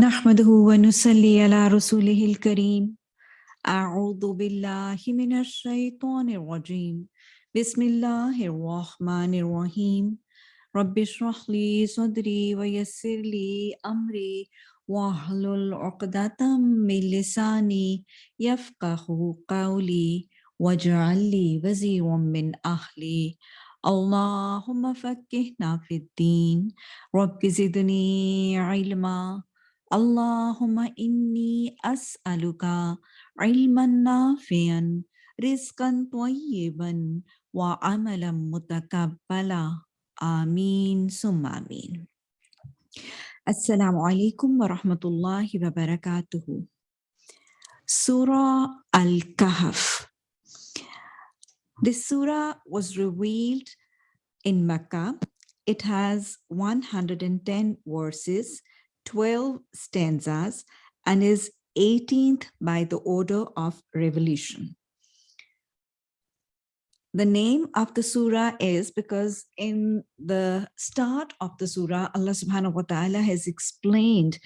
نحمده ونصلي على رسوله الكريم. أعوذ بالله من الشيطان الرجيم. بسم الله الرحمن الرحيم. رب اشرح لي صدري ويسر لي أمري واحلل عقدة من لساني يفقه قولي واجعل لي وزيرا من أهلي. اللهم فكهنا في الدين. رب زدني علما. Allahumma inni as'aluka ilman nafian, rizqan tayyiban, wa amalan mutakabbala. Ameen summa ameen. Assalamu alaikum wa rahmatullahi wa barakatuhu. Surah Al-Kahf. This surah was revealed in Mecca. It has 110 verses 12 stanzas and is 18th by the order of revelation. The name of the surah is because in the start of the surah, Allah subhanahu wa ta'ala has explained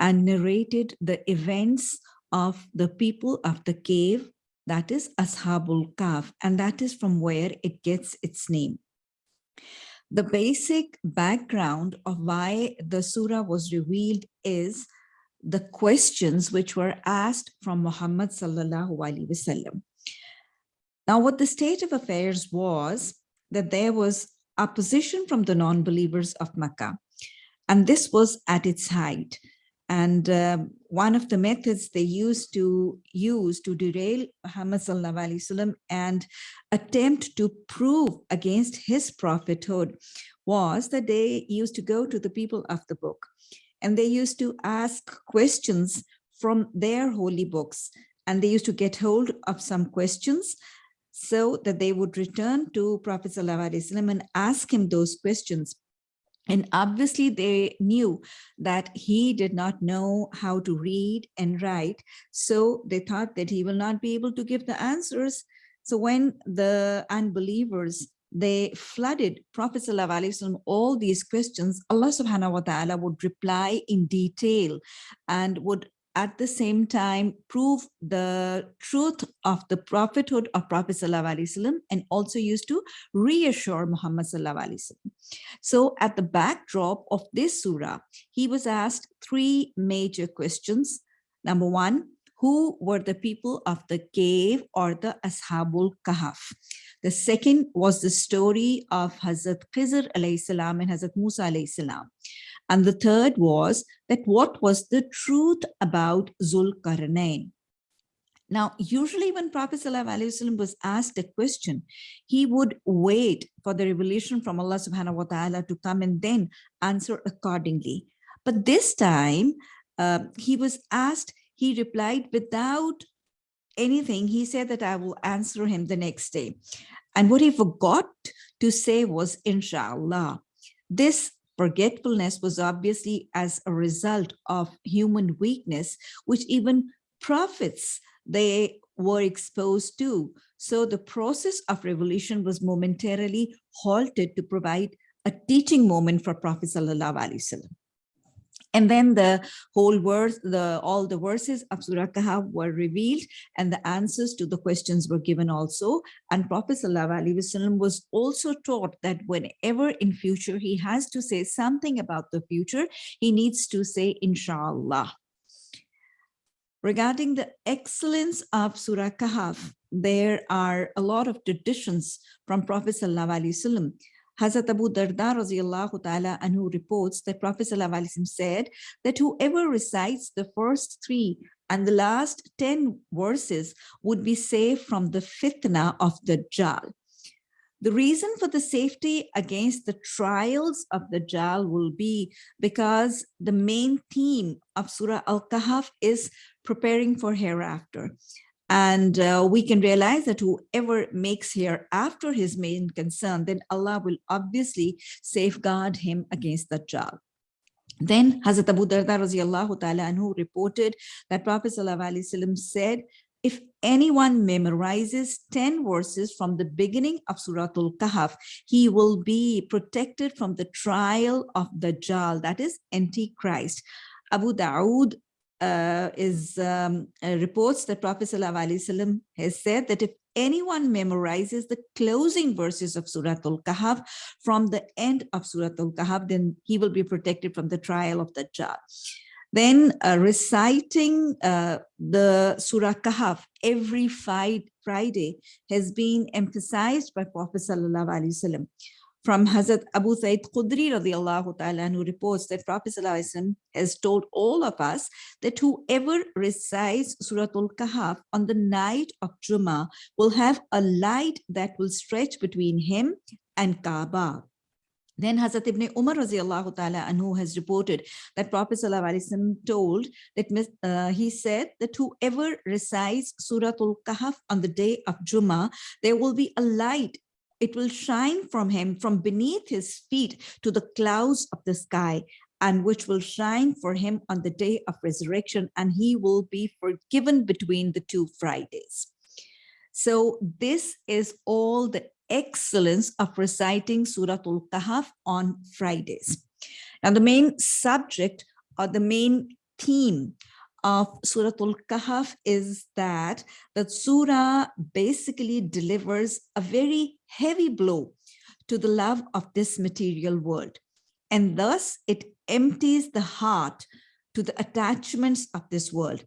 and narrated the events of the people of the cave, that is Ashabul Kahf, and that is from where it gets its name the basic background of why the surah was revealed is the questions which were asked from Muhammad sallallahu alaihi wasallam. Now, what the state of affairs was that there was opposition from the non-believers of Makkah, and this was at its height. And uh, one of the methods they used to use to derail Muhammad sallam, and attempt to prove against his prophethood was that they used to go to the people of the book. And they used to ask questions from their holy books. And they used to get hold of some questions so that they would return to Prophet ﷺ and ask him those questions and obviously they knew that he did not know how to read and write. So they thought that he will not be able to give the answers. So when the unbelievers, they flooded Prophet ﷺ all these questions, Allah subhanahu wa ta'ala would reply in detail and would at the same time prove the truth of the prophethood of Prophet ﷺ and also used to reassure Muhammad ﷺ. So at the backdrop of this surah, he was asked three major questions. Number one, who were the people of the cave or the Ashabul Kahf? The second was the story of Hazrat Khizr alayhi and Hazrat Musa alayhi. And the third was that what was the truth about Zulkarnain? Now, usually when Prophet ﷺ was asked a question, he would wait for the revelation from Allah subhanahu wa ta'ala to come and then answer accordingly. But this time, uh, he was asked, he replied without anything. He said that I will answer him the next day. And what he forgot to say was, inshallah. This Forgetfulness was obviously as a result of human weakness, which even prophets, they were exposed to. So the process of revolution was momentarily halted to provide a teaching moment for Prophet Sallallahu Alaihi Wasallam. And then the whole verse, the all the verses of Surah Kahf were revealed and the answers to the questions were given also. And Prophet ﷺ was also taught that whenever in future he has to say something about the future, he needs to say inshallah. Regarding the excellence of Surah Kahf, there are a lot of traditions from Prophet ﷺ Hazrat Abu Darda radiallahu ta'ala anhu reports that Prophet said that whoever recites the first three and the last 10 verses would be safe from the fitna of the Dajjal. The reason for the safety against the trials of the Dajjal will be because the main theme of Surah Al-Kahf is preparing for hereafter. And uh, we can realize that whoever makes here after his main concern, then Allah will obviously safeguard him against the Dajjal. Then Hazrat Abu Darda anhu reported that Prophet ﷺ said, if anyone memorizes 10 verses from the beginning of Surah Al-Kahf, he will be protected from the trial of the Dajjal, that is Antichrist. Abu Dawood uh, is um, uh, reports that Prophet ﷺ has said that if anyone memorizes the closing verses of Surah Al-Kahf from the end of Surah Al-Kahf, then he will be protected from the trial of the Dajjal. Then uh, reciting uh, the Surah Kahf every Friday has been emphasized by Prophet Sallallahu Alaihi Wasallam from Hazrat Abu Sa'id Khudri radiallahu ta'ala who reports that Prophet has told all of us that whoever recites Surah Al-Kahf on the night of Jummah will have a light that will stretch between him and Kaaba. Then Hazrat Ibn Umar radiallahu ta'ala anhu has reported that Prophet told that uh, he said that whoever recites Surah Al-Kahf on the day of Jummah, there will be a light it will shine from him from beneath his feet to the clouds of the sky and which will shine for him on the day of resurrection and he will be forgiven between the two Fridays. So this is all the excellence of reciting Surah Al-Kahf on Fridays. Now the main subject or the main theme of Surah Al-Kahf is that the surah basically delivers a very heavy blow to the love of this material world. And thus it empties the heart to the attachments of this world.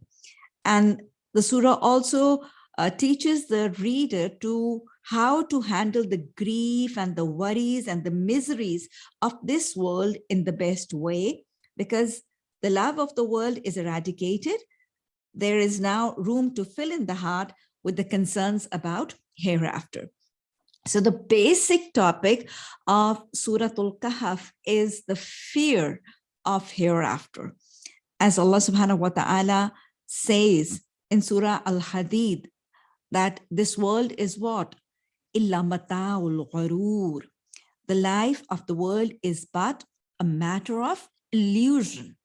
And the surah also uh, teaches the reader to how to handle the grief and the worries and the miseries of this world in the best way, because the love of the world is eradicated. There is now room to fill in the heart with the concerns about hereafter. So the basic topic of Surah Al-Kahf is the fear of hereafter. As Allah subhanahu wa ta'ala says in Surah Al-Hadid, that this world is what? Illa mata'ul gharur. The life of the world is but a matter of illusion.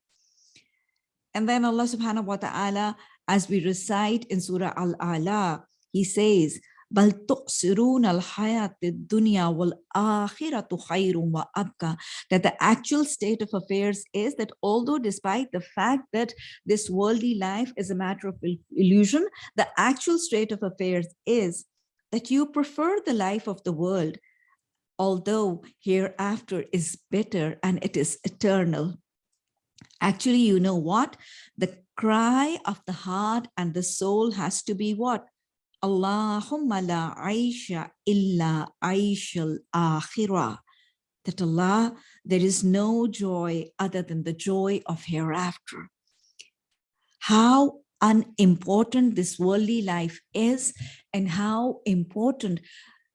And then Allah subhanahu wa ta'ala, as we recite in Surah Al-A'la, he says, بل تؤثرون الحياة الدنيا والآخرة خير وأبقى that the actual state of affairs is that although despite the fact that this worldly life is a matter of illusion the actual state of affairs is that you prefer the life of the world although hereafter is better and it is eternal Actually, you know what? The cry of the heart and the soul has to be what? Allahumma la aisha illa aishal akhirah. That Allah, there is no joy other than the joy of hereafter. How unimportant this worldly life is and how important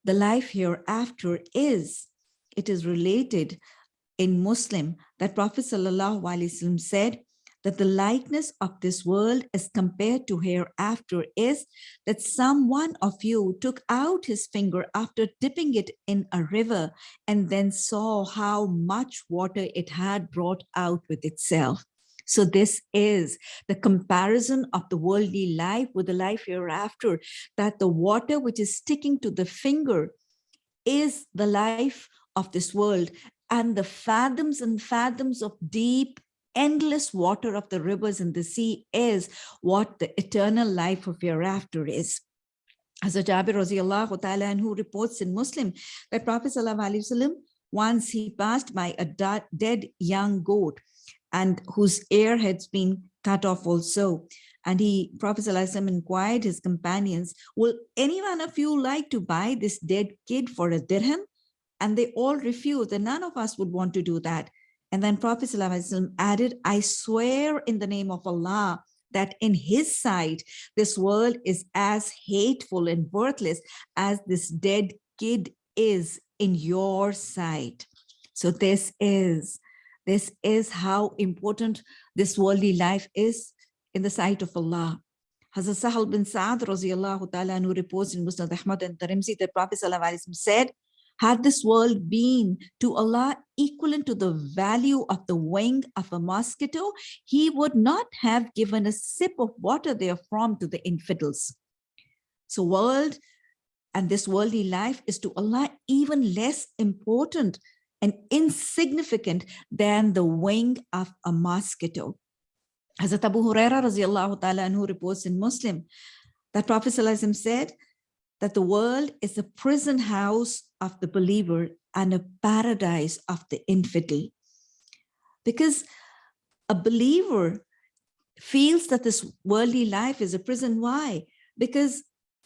the life hereafter is. It is related in Muslim that Prophet ﷺ said that the likeness of this world as compared to hereafter is that someone of you took out his finger after dipping it in a river and then saw how much water it had brought out with itself. So this is the comparison of the worldly life with the life hereafter, that the water which is sticking to the finger is the life of this world and the fathoms and fathoms of deep endless water of the rivers and the sea is what the eternal life of hereafter is. Hazrat Jabir radiallahu ta'ala and who reports in Muslim that Prophet sallallahu once he passed by a dead young goat and whose ear had been cut off also. And he, Prophet ﷺ inquired his companions, will any one of you like to buy this dead kid for a dirham? And they all refused and none of us would want to do that. And then Prophet ﷺ added, I swear in the name of Allah that in his sight, this world is as hateful and worthless as this dead kid is in your sight. So this is, this is how important this worldly life is in the sight of Allah. Hazrat Sahal bin Sa'ad ta'ala reports in Musnad Ahmad and Tirmidhi that Prophet said, had this world been to Allah equivalent to the value of the wing of a mosquito, he would not have given a sip of water therefrom to the infidels. So world and this worldly life is to Allah even less important and insignificant than the wing of a mosquito. Hazrat Abu Huraira radiallahu reports in Muslim that Prophet said that the world is a prison house of the believer and a paradise of the infidel. Because a believer feels that this worldly life is a prison. Why? Because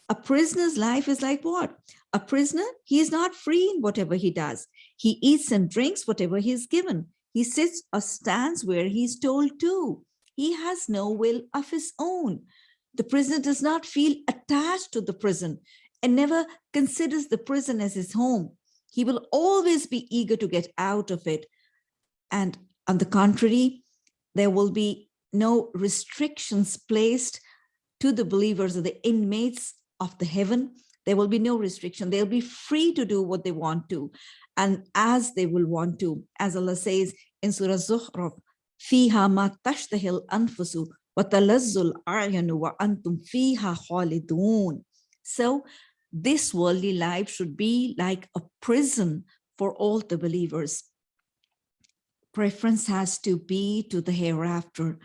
a prisoner's life is like what? A prisoner, he is not free in whatever he does. He eats and drinks whatever he is given. He sits or stands where he is told to. He has no will of his own. The prisoner does not feel attached to the prison and never considers the prison as his home. He will always be eager to get out of it. And on the contrary, there will be no restrictions placed to the believers or the inmates of the heaven. There will be no restriction. They'll be free to do what they want to and as they will want to. As Allah says in Surah Zukhruf, فيها ما تشتهي الأنفس وتلذ الأعين وأنتم فيها خالدون. So this worldly life should be like a prison for all the believers. Preference has to be to the hereafter.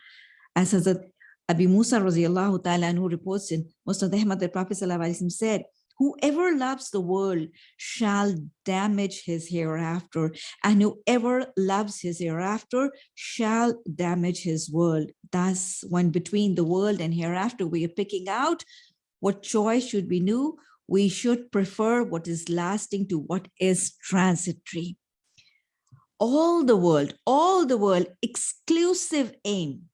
As Hazrat Abi Musa radiallahu ta'ala who reports in Musnad Ahmad, the Prophet said, whoever loves the world shall damage his hereafter and whoever loves his hereafter shall damage his world thus when between the world and hereafter we are picking out what choice should we new we should prefer what is lasting to what is transitory. All the world, all the world, exclusive aim.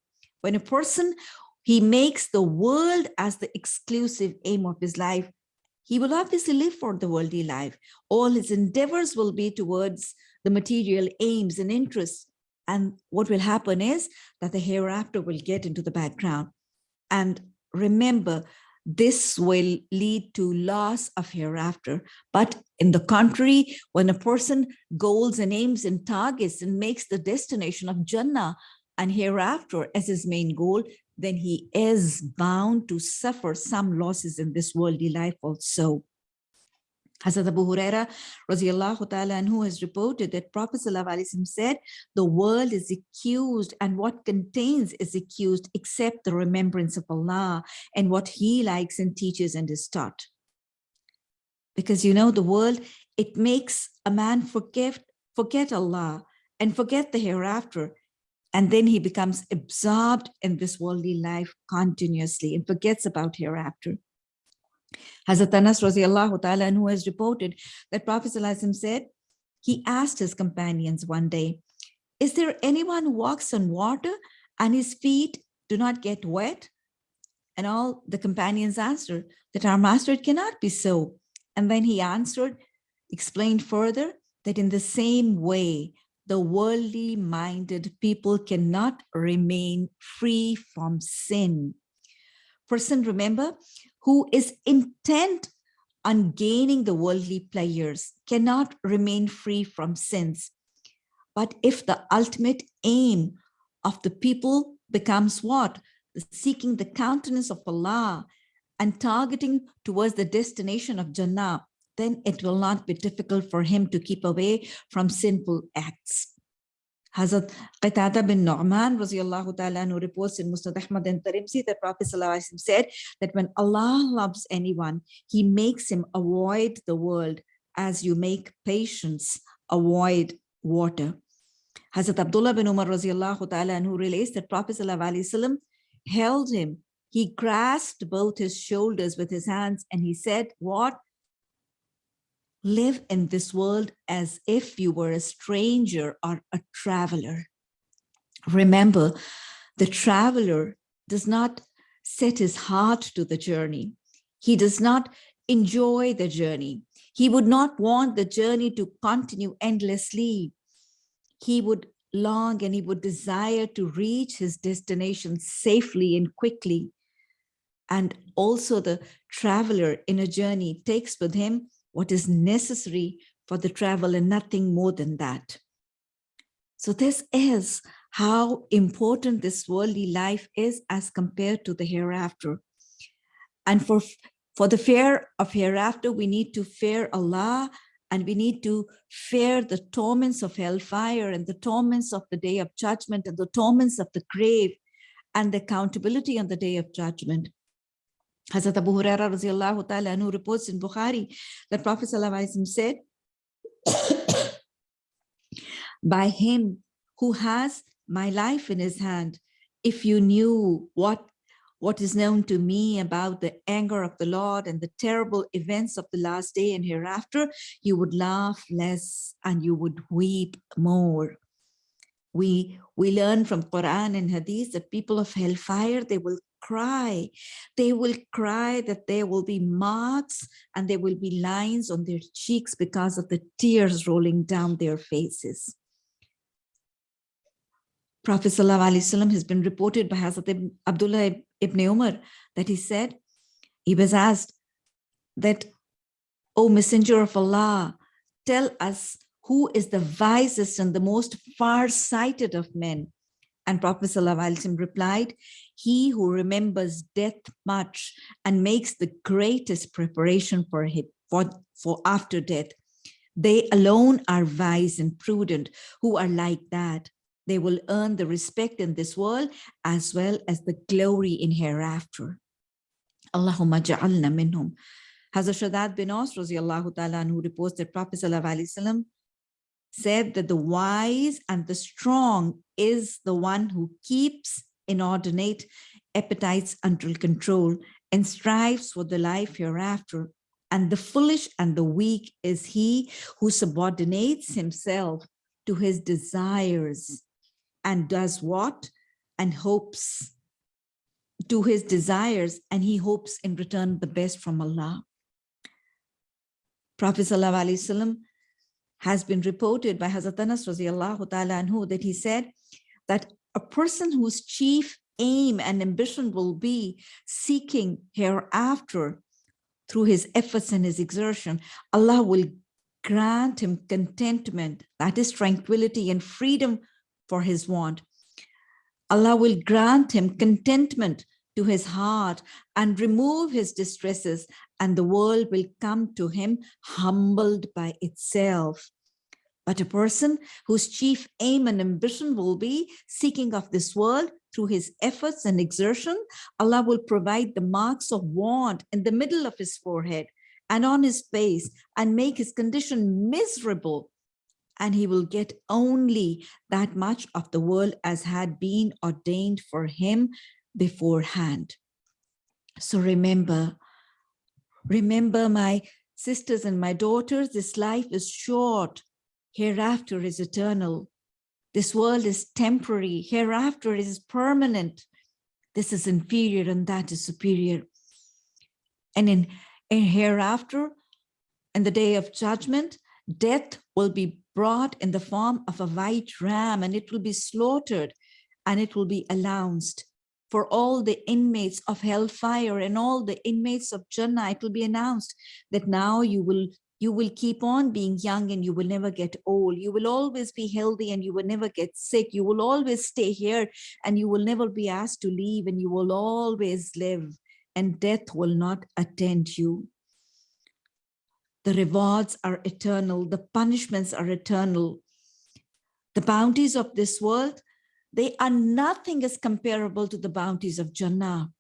When a person, he makes the world as the exclusive aim of his life, he will obviously live for the worldly life. All his endeavors will be towards the material aims and interests. And what will happen is that the hereafter will get into the background. And remember, this will lead to loss of hereafter. But in the contrary, when a person goals and aims and targets and makes the destination of Jannah and hereafter as his main goal, then he is bound to suffer some losses in this worldly life also. Hazrat Abu Huraira has reported that Prophet said, the world is accused and what contains is accused except the remembrance of Allah and what he likes and teaches and is taught. Because you know, the world, it makes a man forget, forget Allah and forget the hereafter. And then he becomes absorbed in this worldly life continuously and forgets about hereafter. Hazrat Anas radiallahu ta'ala who has reported that Prophet said, he asked his companions one day, is there anyone who walks on water and his feet do not get wet? And all the companions answered that our master, it cannot be so. And then he answered, explained further that in the same way, the worldly minded people cannot remain free from sin. Person, remember, who is intent on gaining the worldly pleasures cannot remain free from sins. But if the ultimate aim of the people becomes what? Seeking the countenance of Allah and targeting towards the destination of Jannah, then it will not be difficult for him to keep away from sinful acts. Hazrat Qatada bin Nu'man who reports in Musnad Ahmad and Tirmidhi that Prophet said that when Allah loves anyone, he makes him avoid the world as you make patients avoid water. Hazrat Abdullah bin Umar who relates that Prophet held him. He grasped both his shoulders with his hands and he said, what? Live in this world as if you were a stranger or a traveler. Remember, the traveler does not set his heart to the journey. He does not enjoy the journey. He would not want the journey to continue endlessly. He would long and he would desire to reach his destination safely and quickly. And also the traveler in a journey takes with him what is necessary for the travel and nothing more than that. So this is how important this worldly life is as compared to the hereafter. And for, for the fear of hereafter, we need to fear Allah and we need to fear the torments of hellfire and the torments of the day of judgment and the torments of the grave. and the accountability on the day of judgment. Hazrat Abu Huraira ta'ala anhu reports in Bukhari that Prophet said, by him who has my life in his hand, if you knew what what is known to me about the anger of the Lord and the terrible events of the last day and hereafter, you would laugh less and you would weep more. We, we learn from Quran and Hadith that people of hellfire, they will cry. They will cry that there will be marks and there will be lines on their cheeks because of the tears rolling down their faces. Prophet ﷺ has been reported by Hazrat Abdullah ibn Umar that he said, he was asked that, O Messenger of Allah, tell us who is the wisest and the most far-sighted of men. And Prophet ﷺ replied, he who remembers death much and makes the greatest preparation for, him, for, for after death. They alone are wise and prudent who are like that. They will earn the respect in this world as well as the glory in hereafter. Allahumma ja'alna minhum. Hazrat Shaddad bin Aus ta'ala who reports that Prophet ﷺ said that the wise and the strong is the one who keeps inordinate appetites until control and strives for the life hereafter. And the foolish and the weak is he who subordinates himself to his desires and does what? And hopes to his desires and he hopes in return the best from Allah. Prophet ﷺ has been reported by Hazrat Anas anhu that he said that a person whose chief aim and ambition will be seeking hereafter through his efforts and his exertion, Allah will grant him contentment, that is tranquility and freedom for his want. Allah will grant him contentment to his heart and remove his distresses and the world will come to him humbled by itself. But a person whose chief aim and ambition will be seeking of this world through his efforts and exertion, Allah will provide the marks of want in the middle of his forehead and on his face and make his condition miserable and he will get only that much of the world as had been ordained for him beforehand. So remember, remember my sisters and my daughters, this life is short, hereafter is eternal. This world is temporary, hereafter is permanent. This is inferior and that is superior. And in, in hereafter, in the day of judgment, death will be brought in the form of a white ram and it will be slaughtered and it will be announced for all the inmates of hellfire and all the inmates of Jannah, it will be announced that now you will you will keep on being young and you will never get old. You will always be healthy and you will never get sick. You will always stay here and you will never be asked to leave and you will always live and death will not attend you. The rewards are eternal. The punishments are eternal. The bounties of this world, they are nothing as comparable to the bounties of Jannah.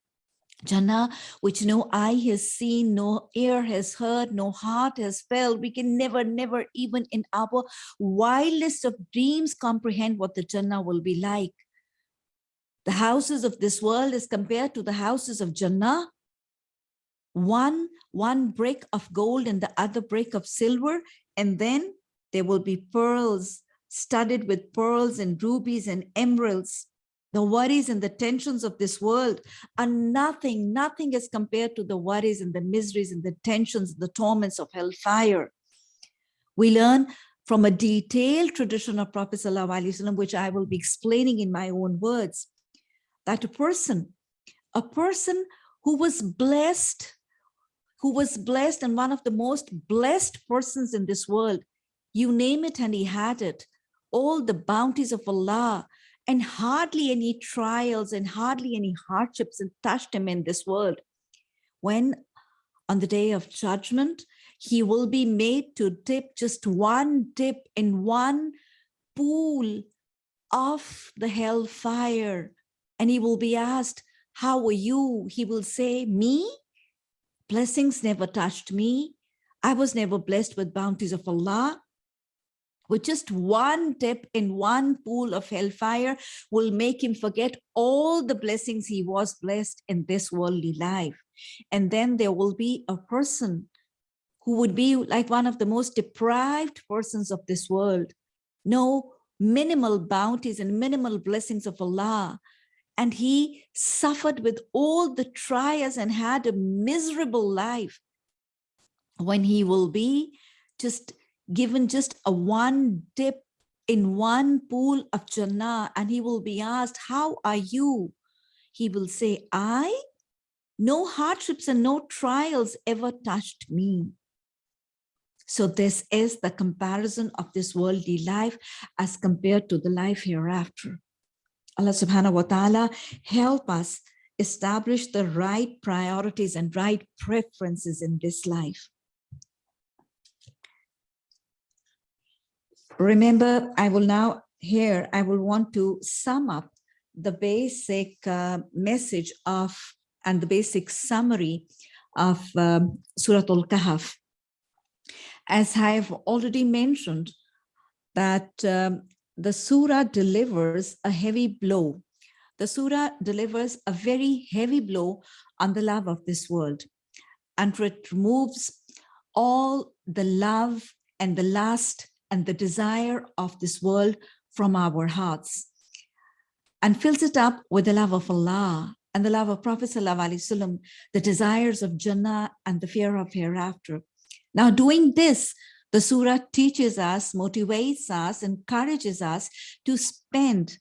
Jannah, which no eye has seen, no ear has heard, no heart has felt. We can never, never even in our wildest of dreams comprehend what the Jannah will be like. The houses of this world is compared to the houses of Jannah one, one brick of gold and the other brick of silver, and then there will be pearls studded with pearls and rubies and emeralds. The worries and the tensions of this world are nothing, nothing as compared to the worries and the miseries and the tensions, the torments of hellfire. We learn from a detailed tradition of Prophet ﷺ, which I will be explaining in my own words, that a person, a person who was blessed who was blessed and one of the most blessed persons in this world. You name it and he had it. All the bounties of Allah and hardly any trials and hardly any hardships and touched him in this world. When on the day of judgment, he will be made to dip just one dip in one pool of the hellfire and he will be asked, how are you? He will say, me? Blessings never touched me. I was never blessed with bounties of Allah. With just one dip in one pool of hellfire will make him forget all the blessings he was blessed in this worldly life. And then there will be a person who would be like one of the most deprived persons of this world. No minimal bounties and minimal blessings of Allah. And he suffered with all the trials and had a miserable life when he will be just given just a one dip in one pool of Jannah and he will be asked, how are you? He will say, I? No hardships and no trials ever touched me. So this is the comparison of this worldly life as compared to the life hereafter. Allah subhanahu wa ta'ala help us establish the right priorities and right preferences in this life. Remember, I will now here, I will want to sum up the basic uh, message of and the basic summary of um, Surah Al-Kahf as I have already mentioned, that um, the surah delivers a heavy blow. The surah delivers a very heavy blow on the love of this world. And it removes all the love and the lust and the desire of this world from our hearts and fills it up with the love of Allah and the love of Prophet Wasallam, the desires of Jannah and the fear of hereafter. Now doing this, the surah teaches us, motivates us, encourages us to spend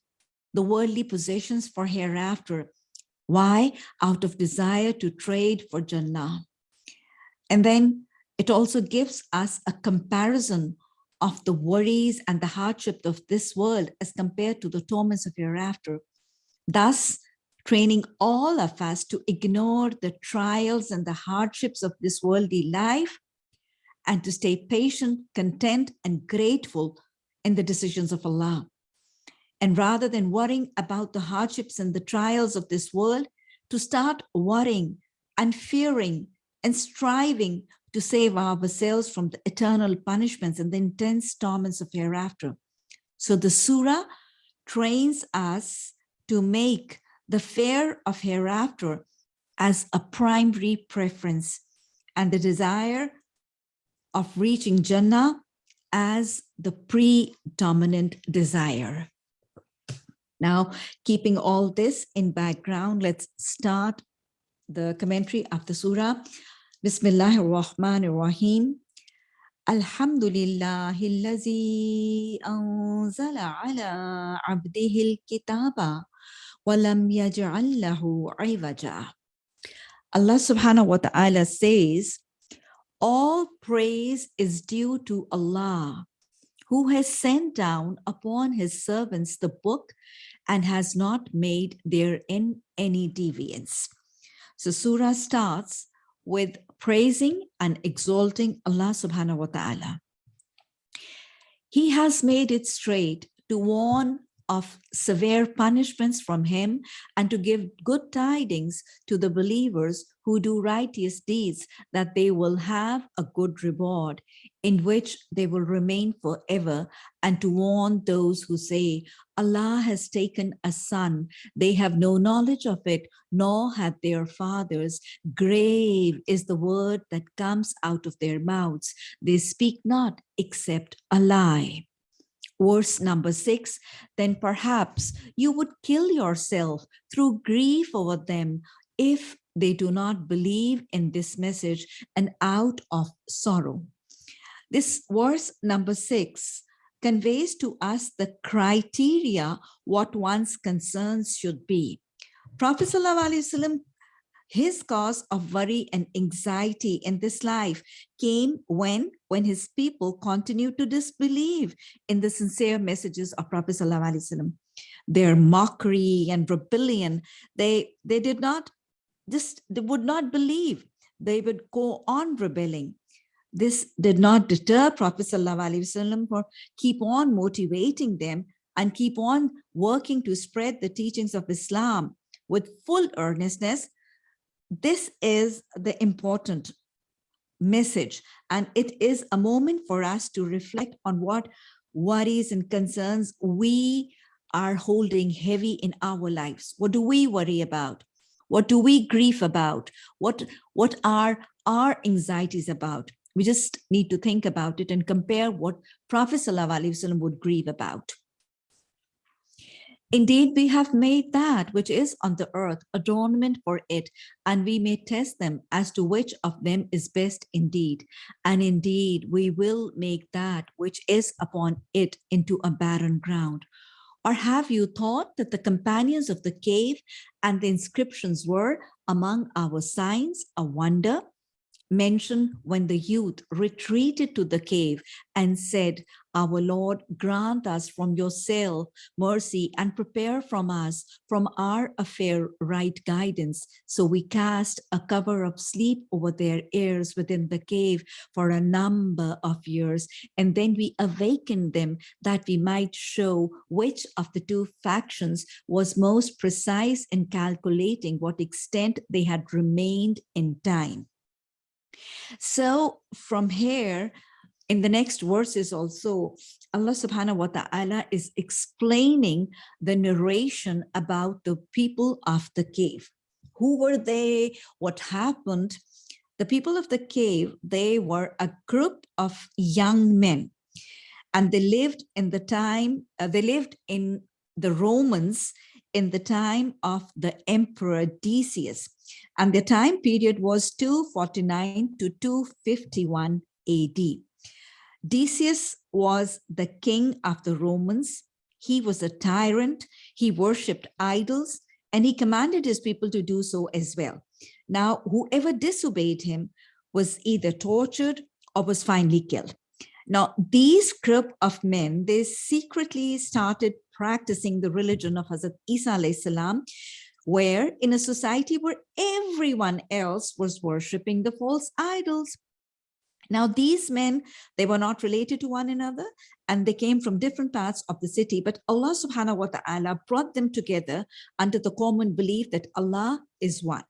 the worldly possessions for hereafter. Why? Out of desire to trade for Jannah. And then it also gives us a comparison of the worries and the hardship of this world as compared to the torments of hereafter. Thus, training all of us to ignore the trials and the hardships of this worldly life and to stay patient, content, and grateful in the decisions of Allah. And rather than worrying about the hardships and the trials of this world, to start worrying and fearing and striving to save ourselves from the eternal punishments and the intense torments of hereafter. So the surah trains us to make the fear of hereafter as a primary preference and the desire of reaching Jannah as the predominant desire. Now, keeping all this in background, let's start the commentary of the surah. Bismillahir Rahmanir Rahim. Alhamdulillahi allazi anzala ala abdihi al-kitaba wa lam yaj'al lahu Allah subhanahu wa ta'ala says, all praise is due to Allah, who has sent down upon his servants the book and has not made therein any deviance. So Surah starts with praising and exalting Allah subhanahu wa ta'ala. He has made it straight to warn of severe punishments from him and to give good tidings to the believers who do righteous deeds that they will have a good reward in which they will remain forever and to warn those who say Allah has taken a son. They have no knowledge of it nor had their fathers. Grave is the word that comes out of their mouths. They speak not except a lie Verse number six, then perhaps you would kill yourself through grief over them if they do not believe in this message and out of sorrow. This verse number six conveys to us the criteria what one's concerns should be. Prophet ﷺ his cause of worry and anxiety in this life came when when his people continued to disbelieve in the sincere messages of Prophet Sallallahu Their mockery and rebellion, they they did not just they would not believe. They would go on rebelling. This did not deter Prophet Sallallahu for keep on motivating them and keep on working to spread the teachings of Islam with full earnestness, this is the important message. And it is a moment for us to reflect on what worries and concerns we are holding heavy in our lives. What do we worry about? What do we grieve about? What, what are our anxieties about? We just need to think about it and compare what Prophet ﷺ would grieve about. Indeed, we have made that which is on the earth adornment for it, and we may test them as to which of them is best indeed. And indeed, we will make that which is upon it into a barren ground. Or have you thought that the companions of the cave and the inscriptions were among our signs a wonder? Mentioned when the youth retreated to the cave and said, Our Lord, grant us from your cell mercy and prepare from us, from our affair, right guidance. So we cast a cover of sleep over their ears within the cave for a number of years. And then we awakened them that we might show which of the two factions was most precise in calculating what extent they had remained in time. So from here, in the next verses also, Allah subhanahu wa ta'ala is explaining the narration about the people of the cave. Who were they? What happened? The people of the cave, they were a group of young men and they lived in the time, uh, they lived in the Romans in the time of the emperor Decius. And the time period was 249 to 251 AD. Decius was the king of the Romans. He was a tyrant. He worshipped idols and he commanded his people to do so as well. Now, whoever disobeyed him was either tortured or was finally killed. Now, these group of men, they secretly started practicing the religion of Hazrat Isa salam, where in a society where everyone else was worshipping the false idols. Now, these men, they were not related to one another and they came from different parts of the city, but Allah subhanahu wa ta'ala brought them together under the common belief that Allah is one.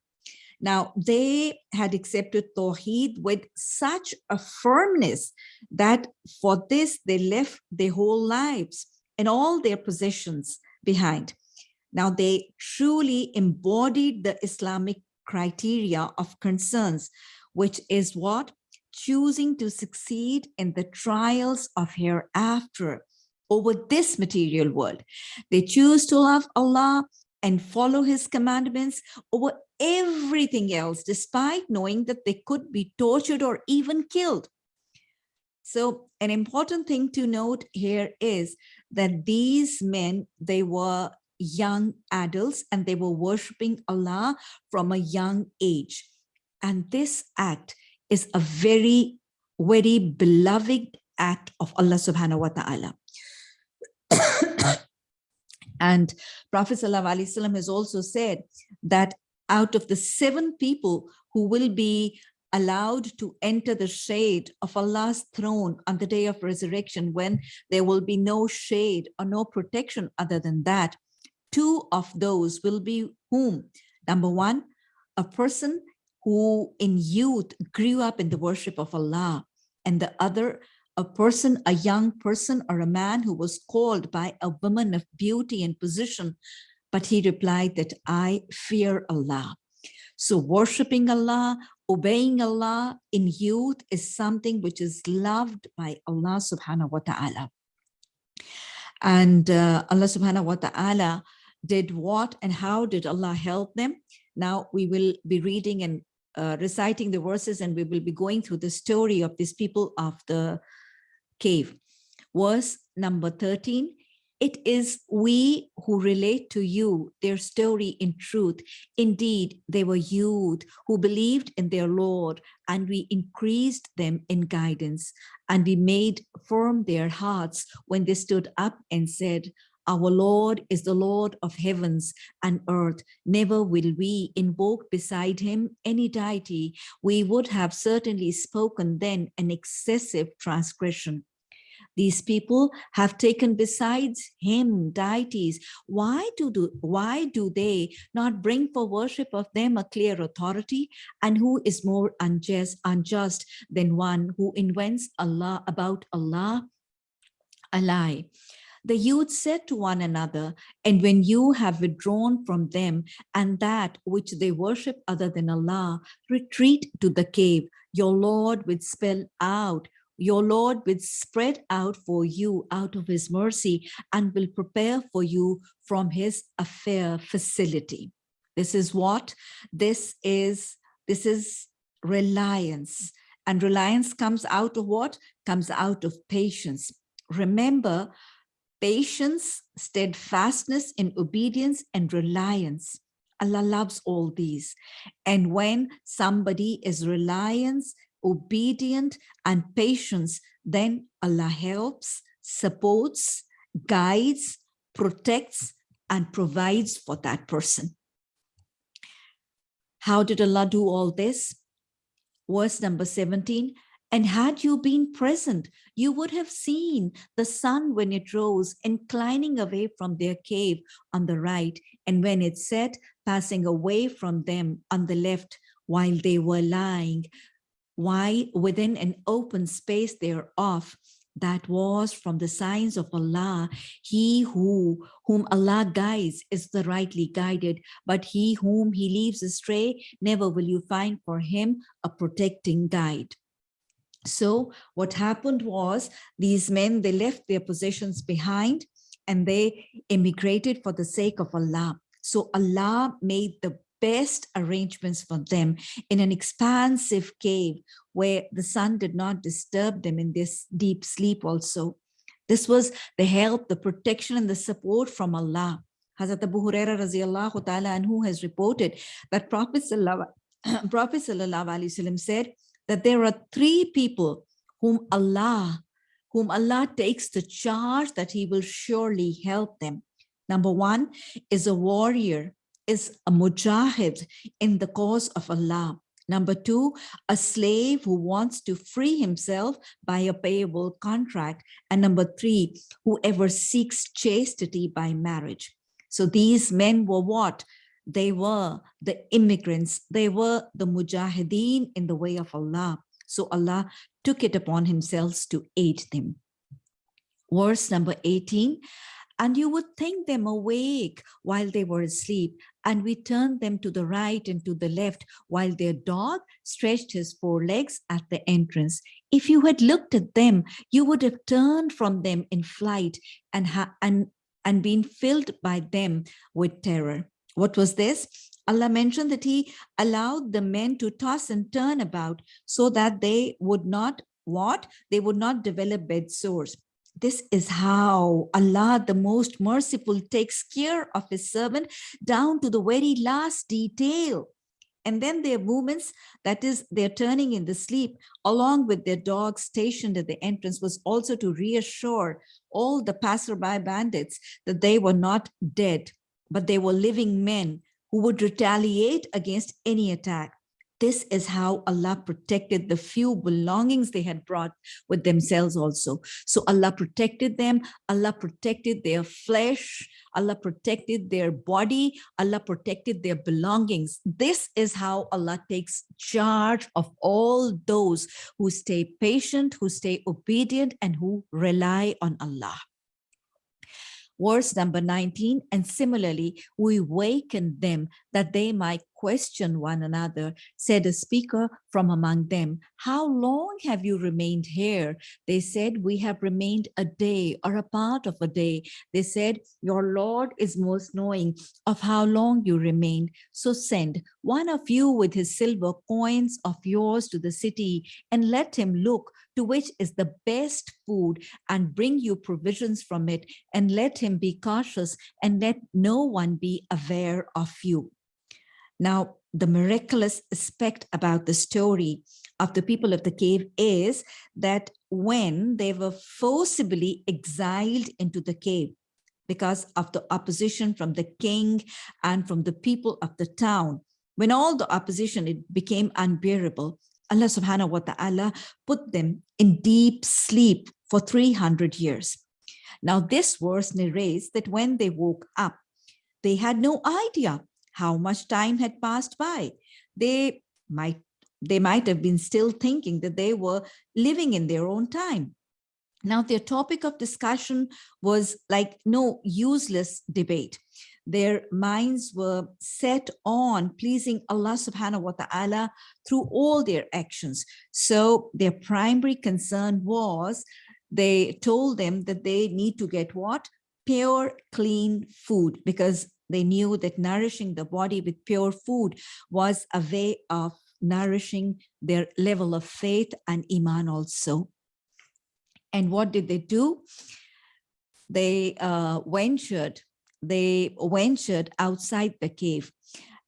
Now, they had accepted Tawheed with such a firmness that for this, they left their whole lives and all their possessions behind. Now, they truly embodied the Islamic criteria of concerns, which is what? Choosing to succeed in the trials of hereafter over this material world. They choose to love Allah and follow his commandments over everything else, despite knowing that they could be tortured or even killed. So an important thing to note here is that these men, they were young adults and they were worshiping Allah from a young age. And this act is a very, very beloved act of Allah subhanahu wa ta'ala. and Prophet has also said that out of the seven people who will be allowed to enter the shade of Allah's throne on the day of resurrection when there will be no shade or no protection other than that. Two of those will be whom? Number one, a person who in youth grew up in the worship of Allah and the other a person, a young person or a man who was called by a woman of beauty and position, but he replied that I fear Allah. So worshiping Allah, obeying Allah in youth is something which is loved by Allah subhanahu wa ta'ala. And uh, Allah subhanahu wa ta'ala did what and how did Allah help them? Now we will be reading and uh, reciting the verses and we will be going through the story of these people of the cave. Verse number 13, it is we who relate to you their story in truth. Indeed, they were youth who believed in their Lord, and we increased them in guidance, and we made firm their hearts when they stood up and said, our Lord is the Lord of heavens and earth. Never will we invoke beside him any deity. We would have certainly spoken then an excessive transgression. These people have taken besides him deities. Why do, do, why do they not bring for worship of them a clear authority? And who is more unjust, unjust than one who invents Allah about Allah a lie? The youth said to one another, and when you have withdrawn from them and that which they worship other than Allah, retreat to the cave, your Lord will spell out your Lord will spread out for you out of his mercy and will prepare for you from his affair facility. This is what? This is, this is reliance. And reliance comes out of what? Comes out of patience. Remember, patience, steadfastness in obedience and reliance. Allah loves all these. And when somebody is reliance, obedient and patience, then Allah helps, supports, guides, protects, and provides for that person. How did Allah do all this? Verse number 17, and had you been present, you would have seen the sun when it rose, inclining away from their cave on the right, and when it set, passing away from them on the left, while they were lying why within an open space thereof that was from the signs of Allah, he who whom Allah guides is the rightly guided, but he whom he leaves astray, never will you find for him a protecting guide. So what happened was these men, they left their possessions behind and they immigrated for the sake of Allah. So Allah made the best arrangements for them in an expansive cave where the sun did not disturb them in this deep sleep also. This was the help, the protection and the support from Allah. Hazrat Abu Huraira and who has reported that Prophet Prophet said that there are three people whom Allah, whom Allah takes the charge that he will surely help them. Number one is a warrior is a mujahid in the cause of Allah. Number two, a slave who wants to free himself by a payable contract. And number three, whoever seeks chastity by marriage. So these men were what? They were the immigrants. They were the mujahideen in the way of Allah. So Allah took it upon himself to aid them. Verse number 18, and you would think them awake while they were asleep, and we turned them to the right and to the left, while their dog stretched his forelegs at the entrance. If you had looked at them, you would have turned from them in flight and, and, and been filled by them with terror. What was this? Allah mentioned that he allowed the men to toss and turn about so that they would not what? They would not develop bed sores. This is how Allah, the most merciful, takes care of his servant down to the very last detail. And then their movements, that is, they're turning in the sleep, along with their dogs stationed at the entrance, was also to reassure all the passerby bandits that they were not dead, but they were living men who would retaliate against any attack. This is how Allah protected the few belongings they had brought with themselves also. So Allah protected them, Allah protected their flesh, Allah protected their body, Allah protected their belongings. This is how Allah takes charge of all those who stay patient, who stay obedient, and who rely on Allah verse number 19 and similarly we wakened them that they might question one another, said a speaker from among them, how long have you remained here? They said, we have remained a day or a part of a day. They said, your Lord is most knowing of how long you remained. So send one of you with his silver coins of yours to the city and let him look to which is the best food and bring you provisions from it and let him be cautious and let no one be aware of you. Now, the miraculous aspect about the story of the people of the cave is that when they were forcibly exiled into the cave because of the opposition from the king and from the people of the town, when all the opposition, it became unbearable, Allah subhanahu wa ta'ala put them in deep sleep for 300 years. Now this verse narrates that when they woke up, they had no idea how much time had passed by. They might they might have been still thinking that they were living in their own time. Now, their topic of discussion was like no useless debate. Their minds were set on pleasing Allah subhanahu wa ta'ala through all their actions. So their primary concern was they told them that they need to get what? Pure, clean food because they knew that nourishing the body with pure food was a way of nourishing their level of faith and iman also. And what did they do? They uh, ventured, they ventured outside the cave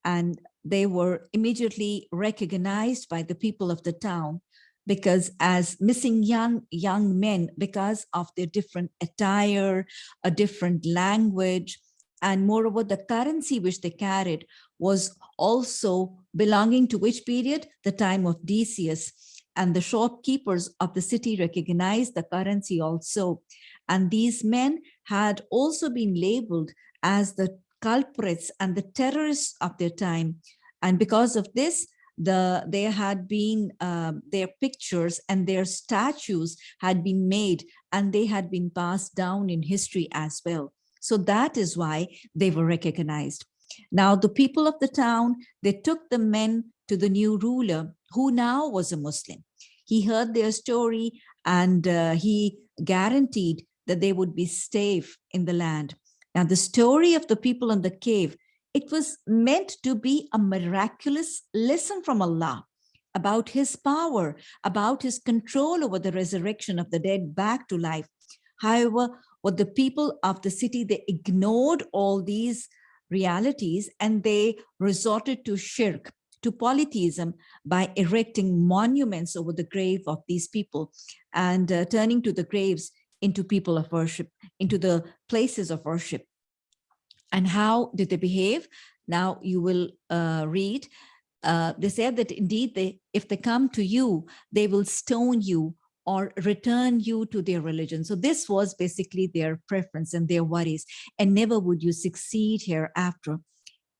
and they were immediately recognized by the people of the town because as missing young young men because of their different attire a different language and moreover the currency which they carried was also belonging to which period the time of decius and the shopkeepers of the city recognized the currency also. And these men had also been labeled as the culprits and the terrorists of their time. And because of this, the there had been uh, their pictures and their statues had been made and they had been passed down in history as well. So that is why they were recognized. Now, the people of the town, they took the men to the new ruler, who now was a Muslim. He heard their story and uh, he guaranteed that they would be safe in the land. Now, the story of the people in the cave, it was meant to be a miraculous lesson from Allah about his power, about his control over the resurrection of the dead back to life. However, what the people of the city, they ignored all these realities and they resorted to shirk to polytheism by erecting monuments over the grave of these people and uh, turning to the graves into people of worship, into the places of worship. And how did they behave? Now you will uh, read, uh, they said that indeed, they, if they come to you, they will stone you or return you to their religion. So this was basically their preference and their worries, and never would you succeed hereafter.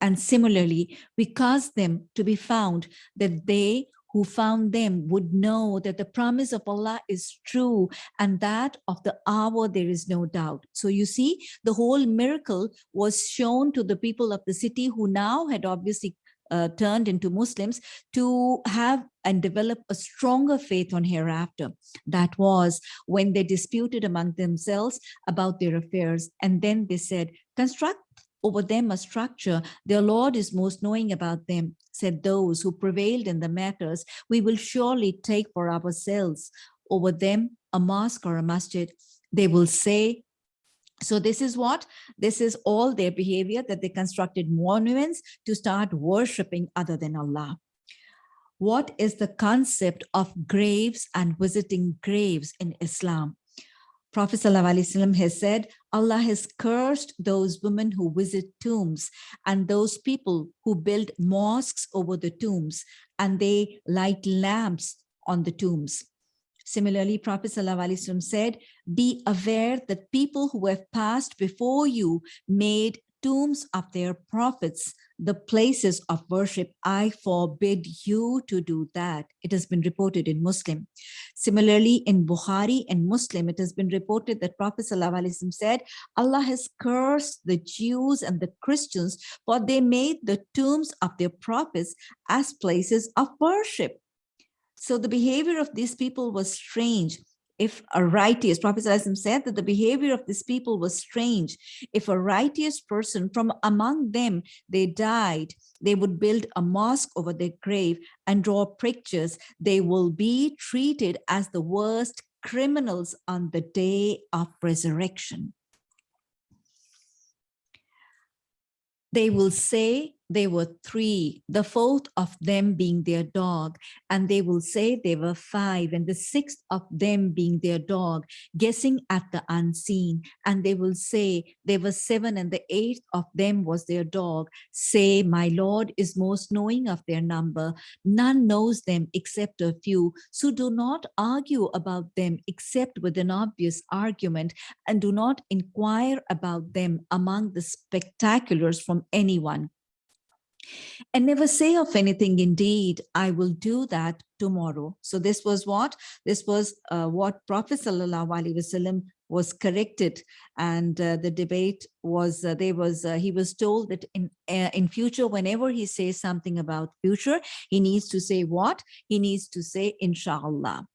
And similarly, we cause them to be found that they who found them would know that the promise of Allah is true and that of the hour there is no doubt. So you see, the whole miracle was shown to the people of the city who now had obviously uh, turned into Muslims to have and develop a stronger faith on hereafter. That was when they disputed among themselves about their affairs. And then they said, construct over them a structure, their Lord is most knowing about them, said those who prevailed in the matters, we will surely take for ourselves over them a mosque or a masjid. They will say, so this is what? This is all their behavior that they constructed monuments to start worshipping other than Allah. What is the concept of graves and visiting graves in Islam? Prophet ﷺ has said, Allah has cursed those women who visit tombs and those people who build mosques over the tombs and they light lamps on the tombs. Similarly, Prophet ﷺ said, be aware that people who have passed before you made tombs of their prophets the places of worship, I forbid you to do that. It has been reported in Muslim. Similarly, in Bukhari and Muslim, it has been reported that Prophet ﷺ said, Allah has cursed the Jews and the Christians for they made the tombs of their prophets as places of worship. So the behavior of these people was strange if a righteous, Prophet said that the behavior of these people was strange. If a righteous person from among them, they died, they would build a mosque over their grave and draw pictures. They will be treated as the worst criminals on the day of resurrection. They will say they were three, the fourth of them being their dog, and they will say they were five, and the sixth of them being their dog, guessing at the unseen, and they will say there were seven, and the eighth of them was their dog. Say, my Lord is most knowing of their number. None knows them except a few, so do not argue about them except with an obvious argument, and do not inquire about them among the spectaculars from anyone and never say of anything indeed i will do that tomorrow. So this was what? This was uh, what prophet wasallam was corrected. And uh, the debate was uh, there was uh, he was told that in uh, in future whenever he says something about future he needs to say what? He needs to say inshallah.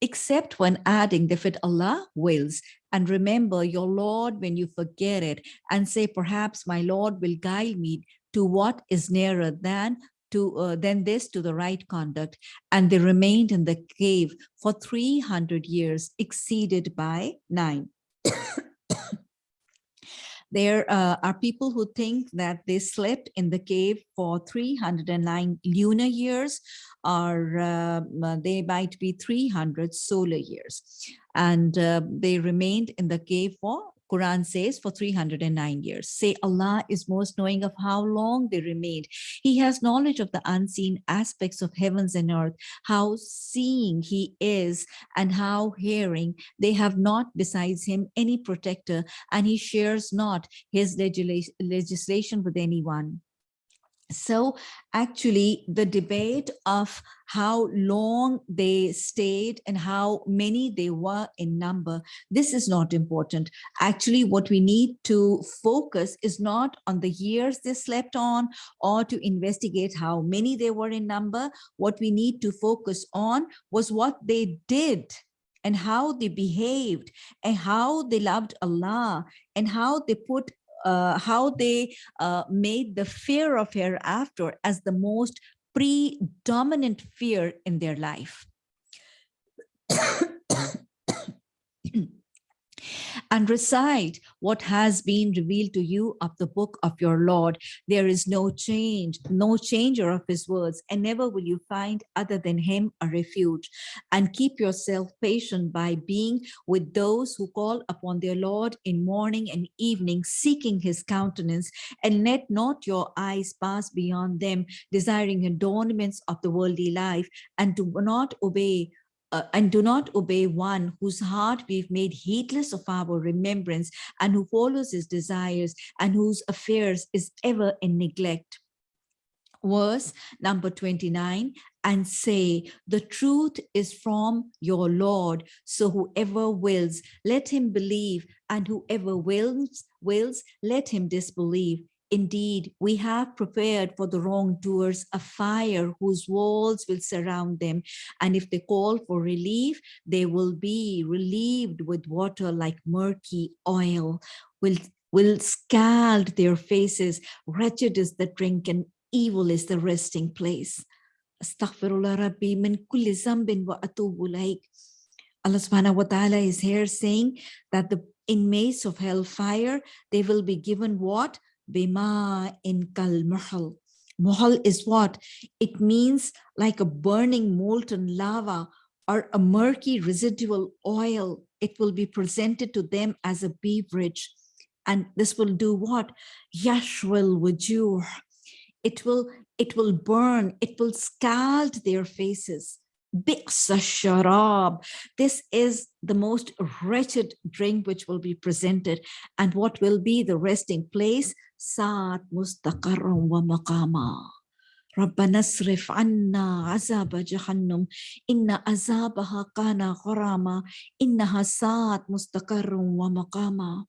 Except when adding the fit Allah wills. And remember your Lord when you forget it and say, perhaps my Lord will guide me to what is nearer than to uh, than this to the right conduct and they remained in the cave for 300 years exceeded by nine. There uh, are people who think that they slept in the cave for 309 lunar years or uh, they might be 300 solar years. And uh, they remained in the cave for Quran says for 309 years. Say Allah is most knowing of how long they remained. He has knowledge of the unseen aspects of heavens and earth, how seeing he is and how hearing. They have not besides him any protector and he shares not his legislation with anyone. So actually the debate of how long they stayed and how many they were in number, this is not important. Actually, what we need to focus is not on the years they slept on or to investigate how many they were in number. What we need to focus on was what they did and how they behaved and how they loved Allah and how they put how they uh, made the fear of hereafter as the most predominant fear in their life. And recite what has been revealed to you of the book of your Lord. There is no change, no changer of his words, and never will you find other than him a refuge. And keep yourself patient by being with those who call upon their Lord in morning and evening, seeking his countenance, and let not your eyes pass beyond them, desiring adornments of the worldly life, and do not obey uh, and do not obey one whose heart we've made heedless of our remembrance and who follows his desires and whose affairs is ever in neglect. Verse number 29, and say, the truth is from your Lord. So whoever wills, let him believe, and whoever wills, wills, let him disbelieve. Indeed, we have prepared for the wrongdoers a fire whose walls will surround them. And if they call for relief, they will be relieved with water like murky oil, will, will scald their faces. Wretched is the drink and evil is the resting place. Astaghfirullah Rabbi min kulli zambin wa atubu Allah subhanahu wa ta'ala is here saying that the inmates of hellfire, they will be given what? Bima in kal muhal. Muhal is what? It means like a burning molten lava or a murky residual oil. It will be presented to them as a beverage. And this will do what? Yashwil wujuh. It will, it will burn, it will scald their faces. Bi'sa sharab. This is the most wretched drink which will be presented and what will be the resting place ساعت مستقرا ومقاما ربنا اصرف عنا عذاب جهنم إن عذابها كان غراما إنها ساعت مستقرا ومقاما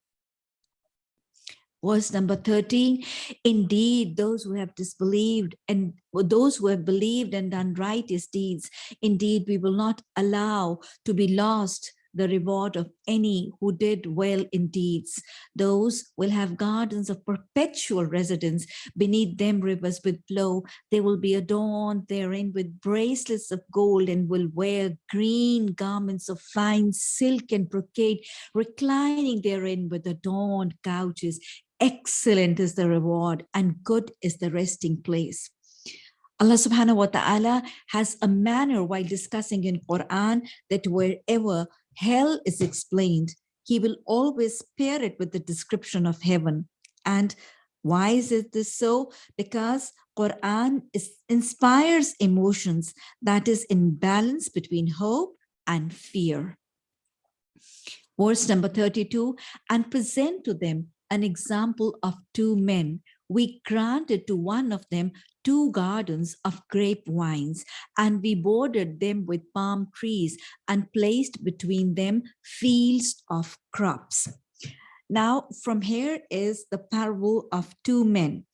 Verse number 13, indeed, those who have disbelieved and those who have believed and done righteous deeds, indeed, we will not allow to be lost the reward of any who did well in deeds. Those will have gardens of perpetual residence. Beneath them rivers will flow. They will be adorned therein with bracelets of gold and will wear green garments of fine silk and brocade, reclining therein with adorned couches, excellent is the reward and good is the resting place. Allah subhanahu wa ta'ala has a manner while discussing in Quran that wherever hell is explained, he will always pair it with the description of heaven. And why is it this so? Because Quran is, inspires emotions that is in balance between hope and fear. Verse number 32, and present to them an example of two men. We granted to one of them two gardens of grape wines, and we bordered them with palm trees and placed between them fields of crops. Now, from here is the parable of two men,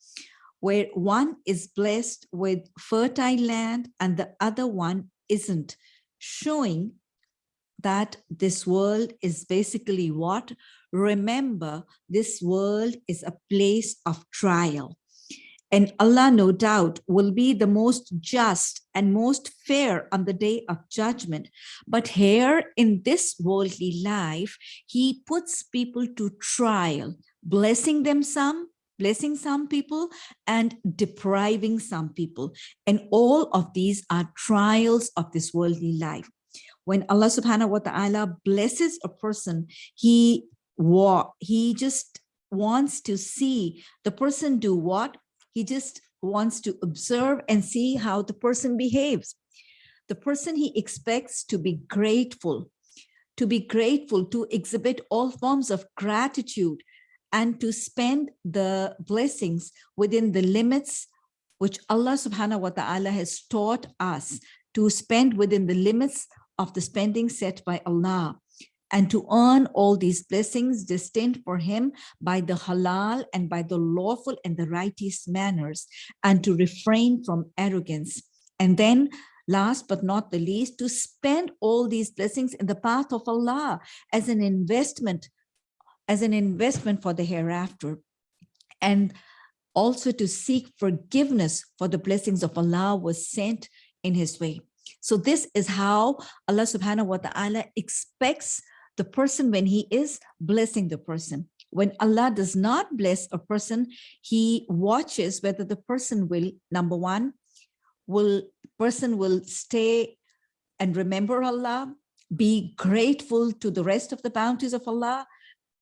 where one is blessed with fertile land and the other one isn't, showing that this world is basically what? Remember, this world is a place of trial. And Allah, no doubt, will be the most just and most fair on the day of judgment. But here in this worldly life, he puts people to trial, blessing them some, blessing some people and depriving some people. And all of these are trials of this worldly life when Allah subhanahu wa ta'ala blesses a person, he, he just wants to see the person do what? He just wants to observe and see how the person behaves. The person he expects to be grateful, to be grateful, to exhibit all forms of gratitude and to spend the blessings within the limits which Allah subhanahu wa ta'ala has taught us to spend within the limits of the spending set by Allah and to earn all these blessings destined for him by the halal and by the lawful and the righteous manners and to refrain from arrogance. And then last but not the least, to spend all these blessings in the path of Allah as an investment, as an investment for the hereafter. And also to seek forgiveness for the blessings of Allah was sent in his way. So this is how Allah subhanahu wa ta'ala expects the person when he is blessing the person. When Allah does not bless a person, he watches whether the person will, number one, will person will stay and remember Allah, be grateful to the rest of the bounties of Allah,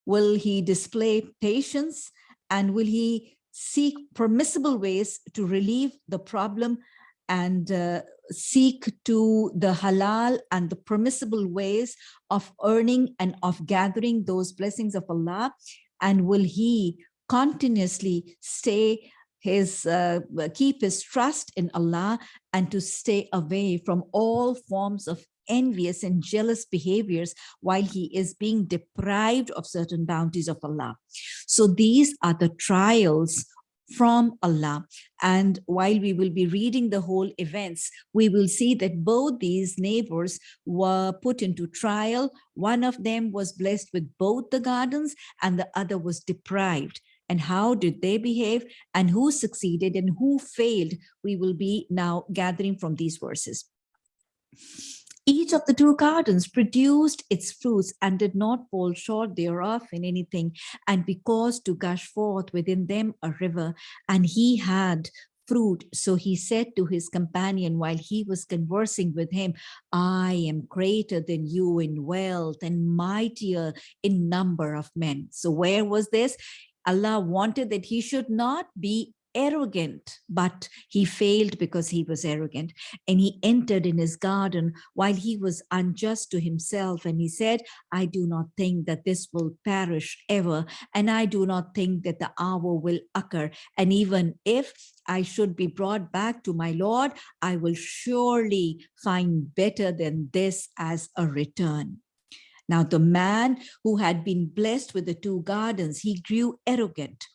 will he display patience, and will he seek permissible ways to relieve the problem and uh, seek to the halal and the permissible ways of earning and of gathering those blessings of Allah? And will he continuously stay his uh, keep his trust in Allah and to stay away from all forms of envious and jealous behaviors while he is being deprived of certain bounties of Allah. So these are the trials from Allah. And while we will be reading the whole events, we will see that both these neighbors were put into trial. One of them was blessed with both the gardens and the other was deprived. And how did they behave and who succeeded and who failed? We will be now gathering from these verses. Each of the two gardens produced its fruits and did not fall short thereof in anything, and because to gush forth within them a river, and he had fruit. So he said to his companion while he was conversing with him, I am greater than you in wealth and mightier in number of men. So where was this? Allah wanted that he should not be arrogant, but he failed because he was arrogant. And he entered in his garden while he was unjust to himself. And he said, I do not think that this will perish ever. And I do not think that the hour will occur. And even if I should be brought back to my Lord, I will surely find better than this as a return. Now, the man who had been blessed with the two gardens, he grew arrogant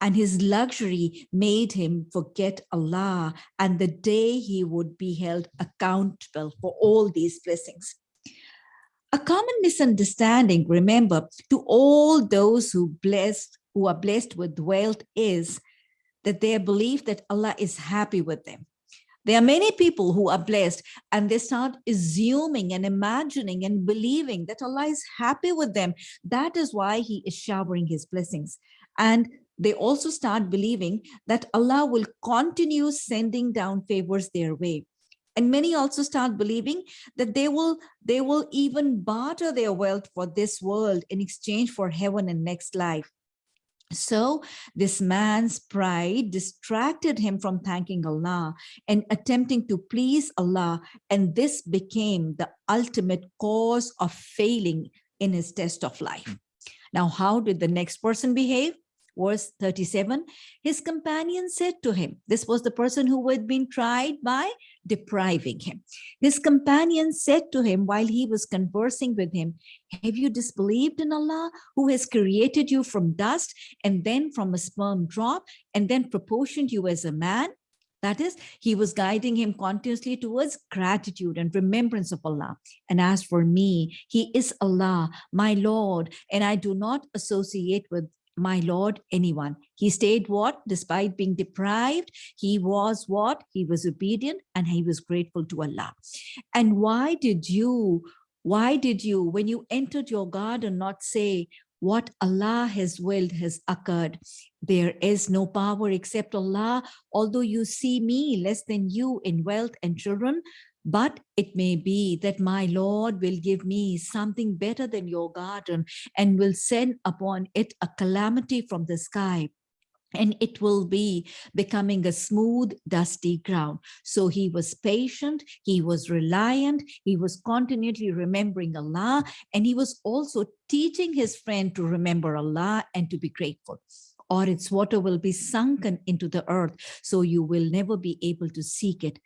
and his luxury made him forget Allah and the day he would be held accountable for all these blessings. A common misunderstanding, remember, to all those who blessed, who are blessed with wealth is that they believe that Allah is happy with them. There are many people who are blessed and they start assuming and imagining and believing that Allah is happy with them. That is why he is showering his blessings. And they also start believing that Allah will continue sending down favors their way. And many also start believing that they will, they will even barter their wealth for this world in exchange for heaven and next life. So this man's pride distracted him from thanking Allah and attempting to please Allah. And this became the ultimate cause of failing in his test of life. Now, how did the next person behave? Verse 37, his companion said to him, this was the person who had been tried by depriving him. His companion said to him while he was conversing with him, have you disbelieved in Allah who has created you from dust and then from a sperm drop and then proportioned you as a man? That is, he was guiding him continuously towards gratitude and remembrance of Allah. And as for me, he is Allah, my Lord, and I do not associate with my Lord anyone. He stayed what? Despite being deprived, he was what? He was obedient and he was grateful to Allah. And why did you, why did you, when you entered your garden, not say, what Allah has willed has occurred. There is no power except Allah. Although you see me less than you in wealth and children, but it may be that my Lord will give me something better than your garden and will send upon it a calamity from the sky and it will be becoming a smooth, dusty ground. So he was patient, he was reliant, he was continually remembering Allah, and he was also teaching his friend to remember Allah and to be grateful or its water will be sunken into the earth, so you will never be able to seek it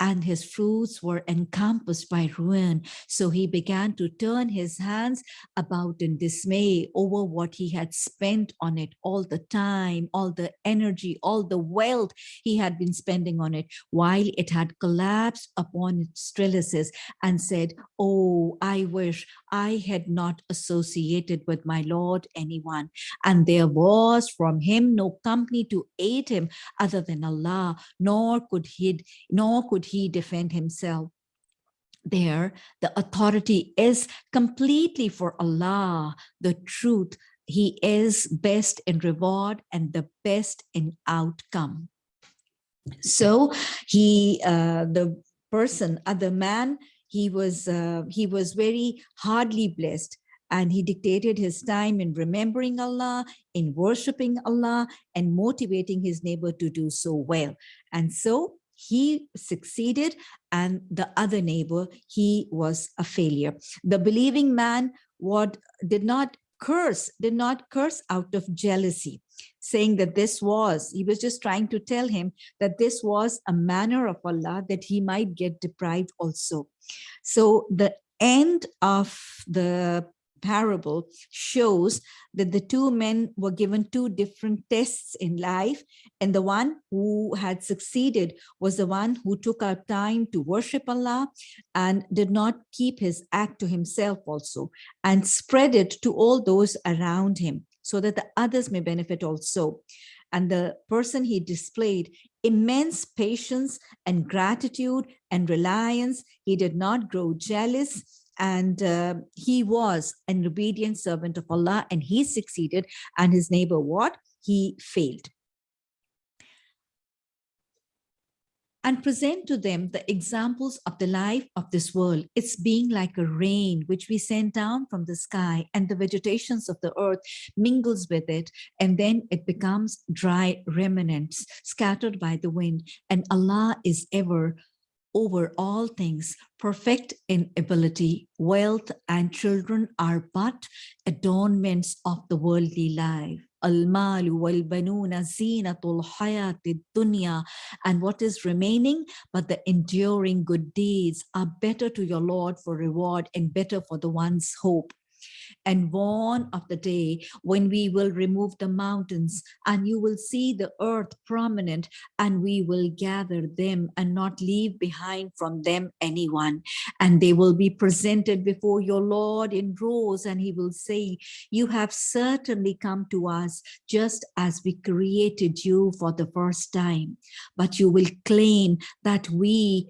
and his fruits were encompassed by ruin. So he began to turn his hands about in dismay over what he had spent on it all the time, all the energy, all the wealth he had been spending on it while it had collapsed upon its trellises and said, oh, I wish I had not associated with my Lord anyone. And there was from him no company to aid him other than Allah, nor could he, nor could he defend himself? There, the authority is completely for Allah, the truth. He is best in reward and the best in outcome. So he, uh, the person, other man, he was uh, he was very hardly blessed and he dictated his time in remembering Allah, in worshiping Allah, and motivating his neighbor to do so well. And so he succeeded and the other neighbor, he was a failure. The believing man what did not curse, did not curse out of jealousy, saying that this was, he was just trying to tell him that this was a manner of Allah that he might get deprived also. So the end of the parable shows that the two men were given two different tests in life and the one who had succeeded was the one who took out time to worship Allah and did not keep his act to himself also and spread it to all those around him so that the others may benefit also and the person he displayed immense patience and gratitude and reliance. He did not grow jealous and uh, he was an obedient servant of Allah and he succeeded and his neighbor what? He failed. and present to them the examples of the life of this world. It's being like a rain which we send down from the sky and the vegetations of the earth mingles with it and then it becomes dry remnants scattered by the wind and Allah is ever over all things, perfect in ability, wealth and children are but adornments of the worldly life. Al-malu wal-banuna zinatul dunya. And what is remaining but the enduring good deeds are better to your Lord for reward and better for the one's hope and warn of the day when we will remove the mountains and you will see the earth prominent and we will gather them and not leave behind from them anyone. And they will be presented before your Lord in rows and he will say you have certainly come to us just as we created you for the first time but you will claim that we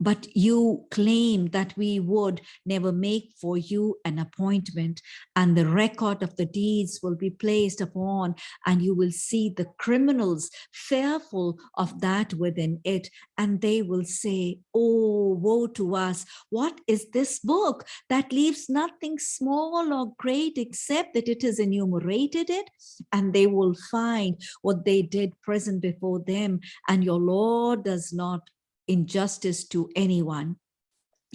but you claim that we would never make for you an appointment and the record of the deeds will be placed upon and you will see the criminals fearful of that within it and they will say oh woe to us. What is this book that leaves nothing small or great except that it has enumerated it? And they will find what they did present before them and your lord does not injustice to anyone.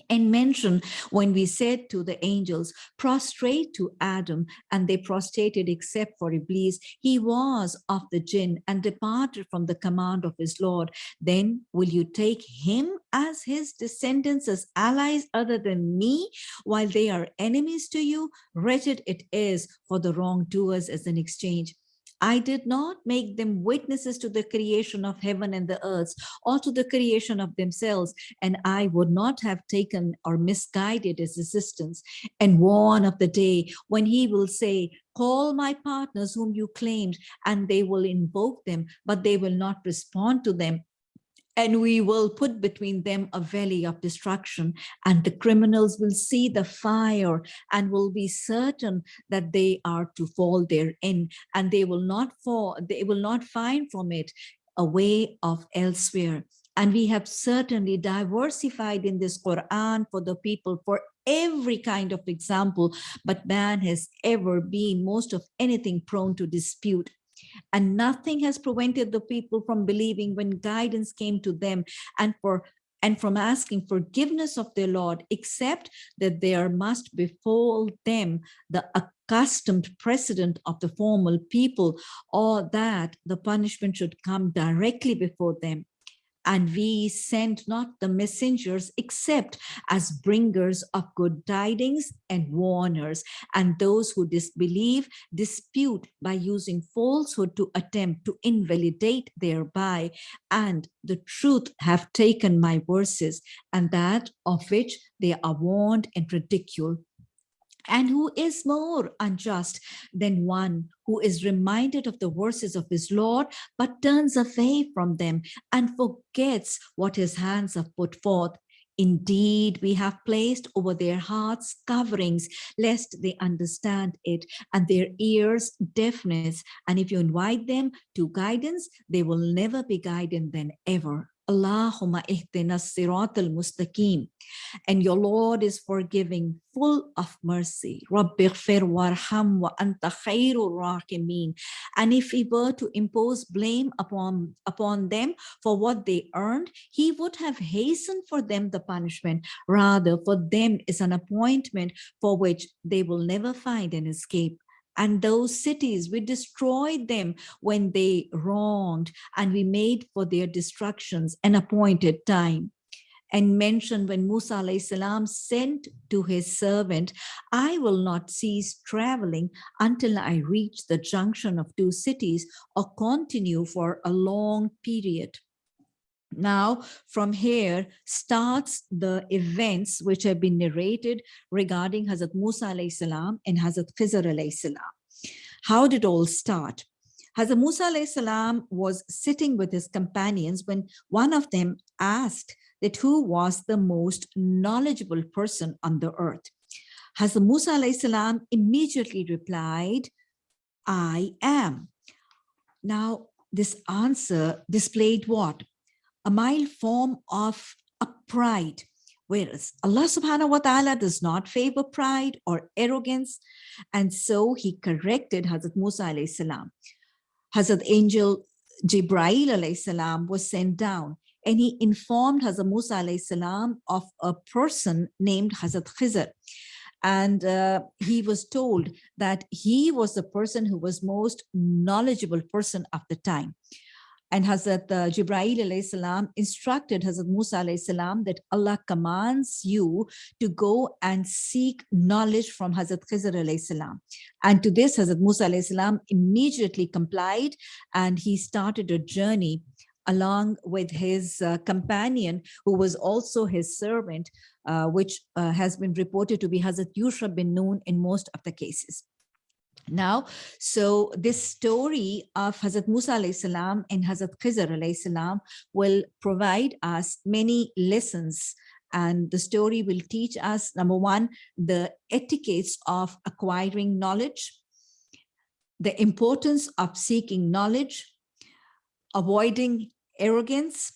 And mention when we said to the angels prostrate to adam and they prostrated except for iblis he was of the jinn and departed from the command of his lord. Then will you take him as his descendants as allies other than me while they are enemies to you? Wretched it is for the wrongdoers as an exchange I did not make them witnesses to the creation of heaven and the earth or to the creation of themselves. And I would not have taken or misguided his assistance and warn of the day when he will say, call my partners whom you claimed and they will invoke them, but they will not respond to them and we will put between them a valley of destruction. And the criminals will see the fire and will be certain that they are to fall therein. And they will not fall they will not find from it a way of elsewhere. And we have certainly diversified in this Quran for the people for every kind of example, but man has ever been most of anything prone to dispute and nothing has prevented the people from believing when guidance came to them and for and from asking forgiveness of their Lord, except that there must befall them the accustomed precedent of the formal people, or that the punishment should come directly before them and we send not the messengers except as bringers of good tidings and warners. And those who disbelieve dispute by using falsehood to attempt to invalidate thereby. And the truth have taken my verses and that of which they are warned and ridicule and who is more unjust than one who is reminded of the verses of his Lord, but turns away from them and forgets what his hands have put forth. Indeed, we have placed over their hearts coverings, lest they understand it, and their ears deafness. And if you invite them to guidance, they will never be guided than ever. Allahumma ihdina sirat al-mustaqim. And your Lord is forgiving, full of mercy. Rabbighfir warham wa anta khairur rahimin. And if he were to impose blame upon, upon them for what they earned, he would have hastened for them the punishment. Rather, for them is an appointment for which they will never find an escape and those cities we destroyed them when they wronged and we made for their destructions an appointed time and mentioned when Musa salam sent to his servant, I will not cease traveling until I reach the junction of two cities or continue for a long period. Now, from here starts the events which have been narrated regarding Hazrat Musa salam and Hazrat Khizr salam. How did all start? Hazrat Musa salam was sitting with his companions when one of them asked that who was the most knowledgeable person on the earth. Hazrat Musa salam immediately replied, I am. Now, this answer displayed what? A mild form of a pride. Whereas Allah subhanahu wa ta'ala does not favor pride or arrogance. And so he corrected Hazrat Musa alayhi salam. Hazrat Angel Jibrail alayhi salam was sent down and he informed Hazrat Musa alayhi salam of a person named Hazrat Khizr. And uh, he was told that he was the person who was most knowledgeable person of the time. And Hazrat uh, Jibreel salam instructed Hazrat Musa salam that Allah commands you to go and seek knowledge from Hazrat Khizr salam. And to this Hazrat Musa salam immediately complied and he started a journey along with his uh, companion who was also his servant, uh, which uh, has been reported to be Hazrat Yusha bin Nun in most of the cases. Now, so this story of Hazrat Musa salam and Hazrat Khizr salam will provide us many lessons and the story will teach us, number one, the etiquettes of acquiring knowledge, the importance of seeking knowledge, avoiding arrogance,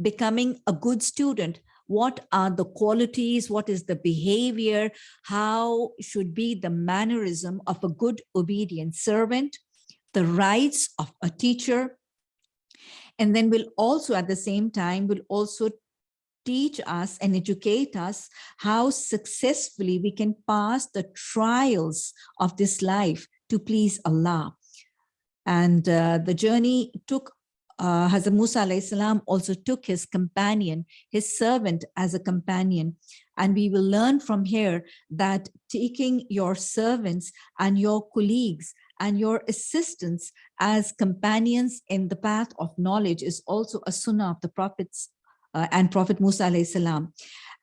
becoming a good student. What are the qualities? What is the behavior? How should be the mannerism of a good obedient servant? The rights of a teacher. And then we'll also at the same time, will also teach us and educate us how successfully we can pass the trials of this life to please Allah. And uh, the journey took uh, Hazrat Musa salam also took his companion, his servant as a companion. And we will learn from here that taking your servants and your colleagues and your assistants as companions in the path of knowledge is also a sunnah of the prophets uh, and Prophet Musa salam.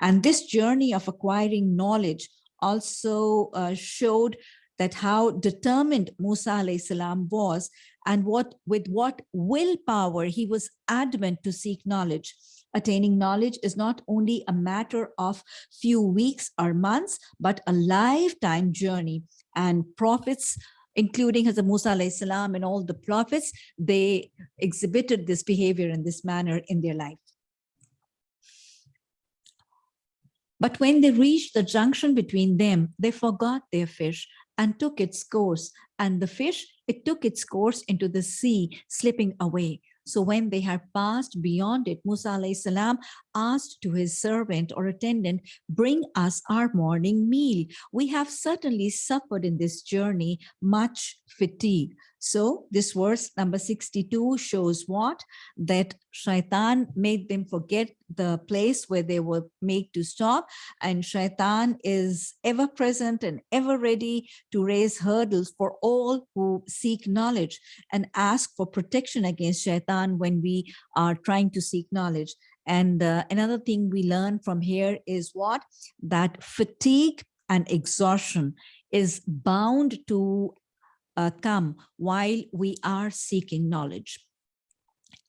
And this journey of acquiring knowledge also uh, showed that how determined Musa salam was and what with what willpower he was adamant to seek knowledge. Attaining knowledge is not only a matter of few weeks or months, but a lifetime journey. And prophets including Hazrat Musa salam and all the prophets, they exhibited this behavior in this manner in their life. But when they reached the junction between them, they forgot their fish and took its course. And the fish, it took its course into the sea, slipping away. So when they had passed beyond it, Musa salam asked to his servant or attendant, bring us our morning meal. We have certainly suffered in this journey much fatigue. So this verse number 62 shows what? That shaitan made them forget the place where they were made to stop. And shaitan is ever present and ever ready to raise hurdles for all who seek knowledge and ask for protection against shaitan when we are trying to seek knowledge. And uh, another thing we learn from here is what? That fatigue and exhaustion is bound to uh, come while we are seeking knowledge.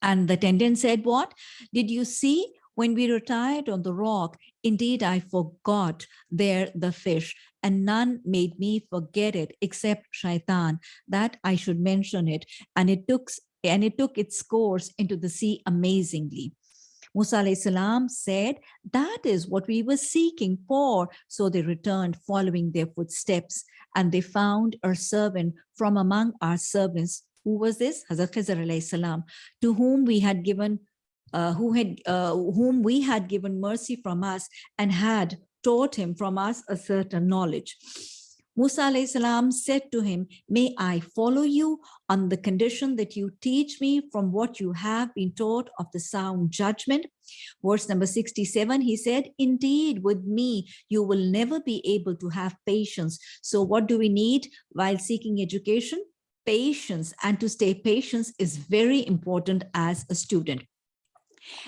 And the attendant said, what? Did you see when we retired on the rock, indeed I forgot there the fish and none made me forget it except shaitan that I should mention it. And it took and it took its course into the sea amazingly. Musa salam said, that is what we were seeking for. So they returned following their footsteps and they found a servant from among our servants. Who was this? Hazrat Khizr salam, to whom we had given uh, who had uh, whom we had given mercy from us and had taught him from us a certain knowledge. Musa salam said to him, may I follow you on the condition that you teach me from what you have been taught of the sound judgment. Verse number 67, he said, indeed, with me, you will never be able to have patience. So what do we need while seeking education? Patience and to stay patient is very important as a student.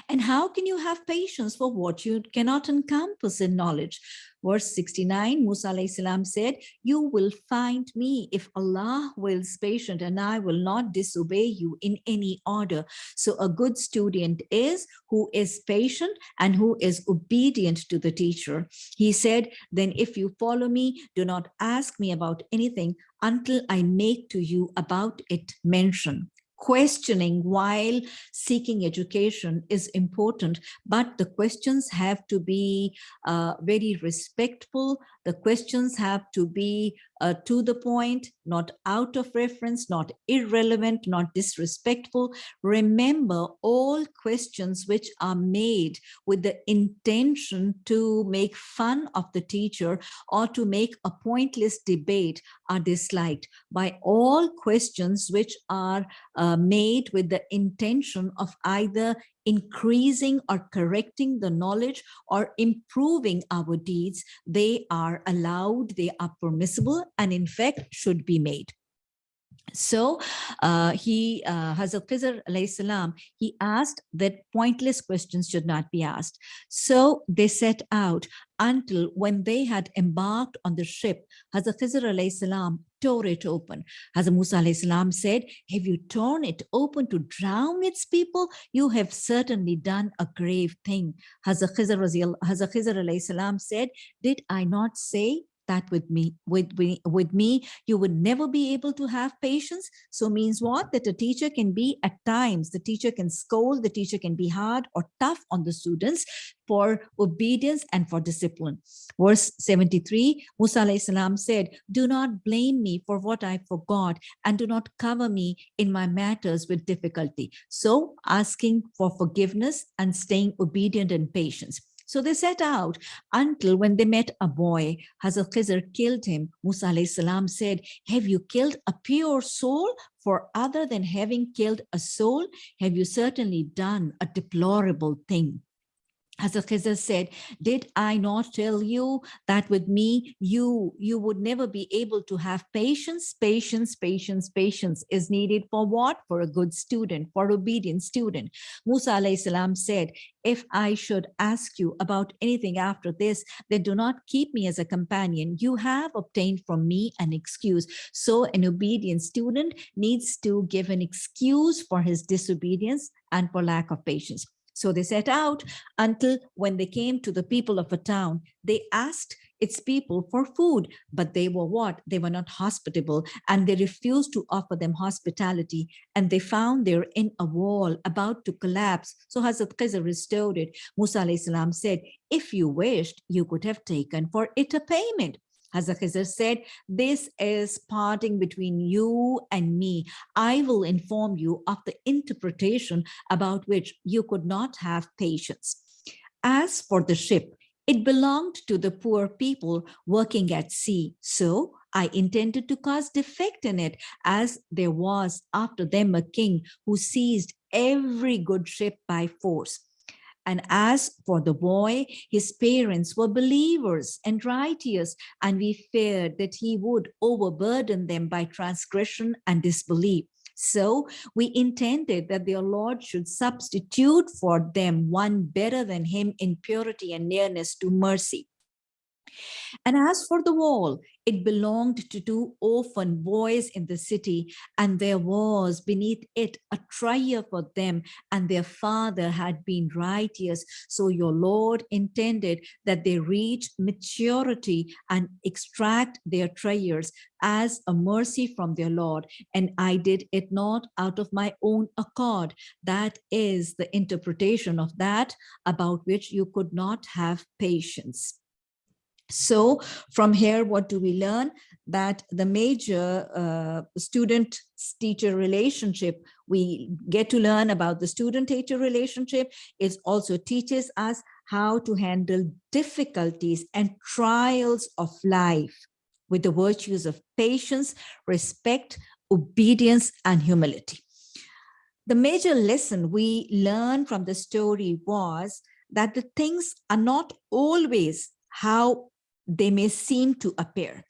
And how can you have patience for what you cannot encompass in knowledge? Verse 69, Musa salam said, you will find me if Allah wills patient and I will not disobey you in any order. So a good student is who is patient and who is obedient to the teacher. He said, then if you follow me, do not ask me about anything until I make to you about it mention questioning while seeking education is important, but the questions have to be uh, very respectful. The questions have to be uh, to the point, not out of reference, not irrelevant, not disrespectful. Remember all questions which are made with the intention to make fun of the teacher or to make a pointless debate are disliked by all questions which are uh, made with the intention of either increasing or correcting the knowledge or improving our deeds, they are allowed, they are permissible, and in fact should be made. So uh, he, uh, Hazrat Khizr salam, he asked that pointless questions should not be asked. So they set out until when they had embarked on the ship, Hazrat Khizr salam tore it open. As Musa salam said, have you torn it open to drown its people? You have certainly done a grave thing. Hazrat Khizr, Hazrat Khizr said, did I not say that with me with me with me you would never be able to have patience. So means what? That a teacher can be at times the teacher can scold the teacher can be hard or tough on the students for obedience and for discipline. Verse 73 musa salam said do not blame me for what i forgot and do not cover me in my matters with difficulty. So asking for forgiveness and staying obedient and patience so they set out until when they met a boy, Hazrat Khizr killed him. Musa salam said, have you killed a pure soul? For other than having killed a soul, have you certainly done a deplorable thing? Hazrat Khizr said, did I not tell you that with me, you, you would never be able to have patience, patience, patience, patience is needed for what? For a good student, for obedient student. Musa salam said, if I should ask you about anything after this, then do not keep me as a companion. You have obtained from me an excuse. So an obedient student needs to give an excuse for his disobedience and for lack of patience. So they set out until when they came to the people of a town, they asked its people for food, but they were what? They were not hospitable and they refused to offer them hospitality and they found they're in a wall about to collapse. So Hazrat Khizr restored it. Musa said, if you wished, you could have taken for it a payment. Hazrat said, this is parting between you and me. I will inform you of the interpretation about which you could not have patience. As for the ship, it belonged to the poor people working at sea. So I intended to cause defect in it as there was after them a king who seized every good ship by force. And as for the boy, his parents were believers and righteous, and we feared that he would overburden them by transgression and disbelief. So we intended that their Lord should substitute for them one better than him in purity and nearness to mercy. And as for the wall, it belonged to two orphan boys in the city, and there was beneath it a trier for them, and their father had been righteous. So your Lord intended that they reach maturity and extract their treasures as a mercy from their Lord. And I did it not out of my own accord. That is the interpretation of that about which you could not have patience. So from here, what do we learn? That the major uh, student-teacher relationship, we get to learn about the student-teacher relationship. It also teaches us how to handle difficulties and trials of life with the virtues of patience, respect, obedience, and humility. The major lesson we learned from the story was that the things are not always how they may seem to appear.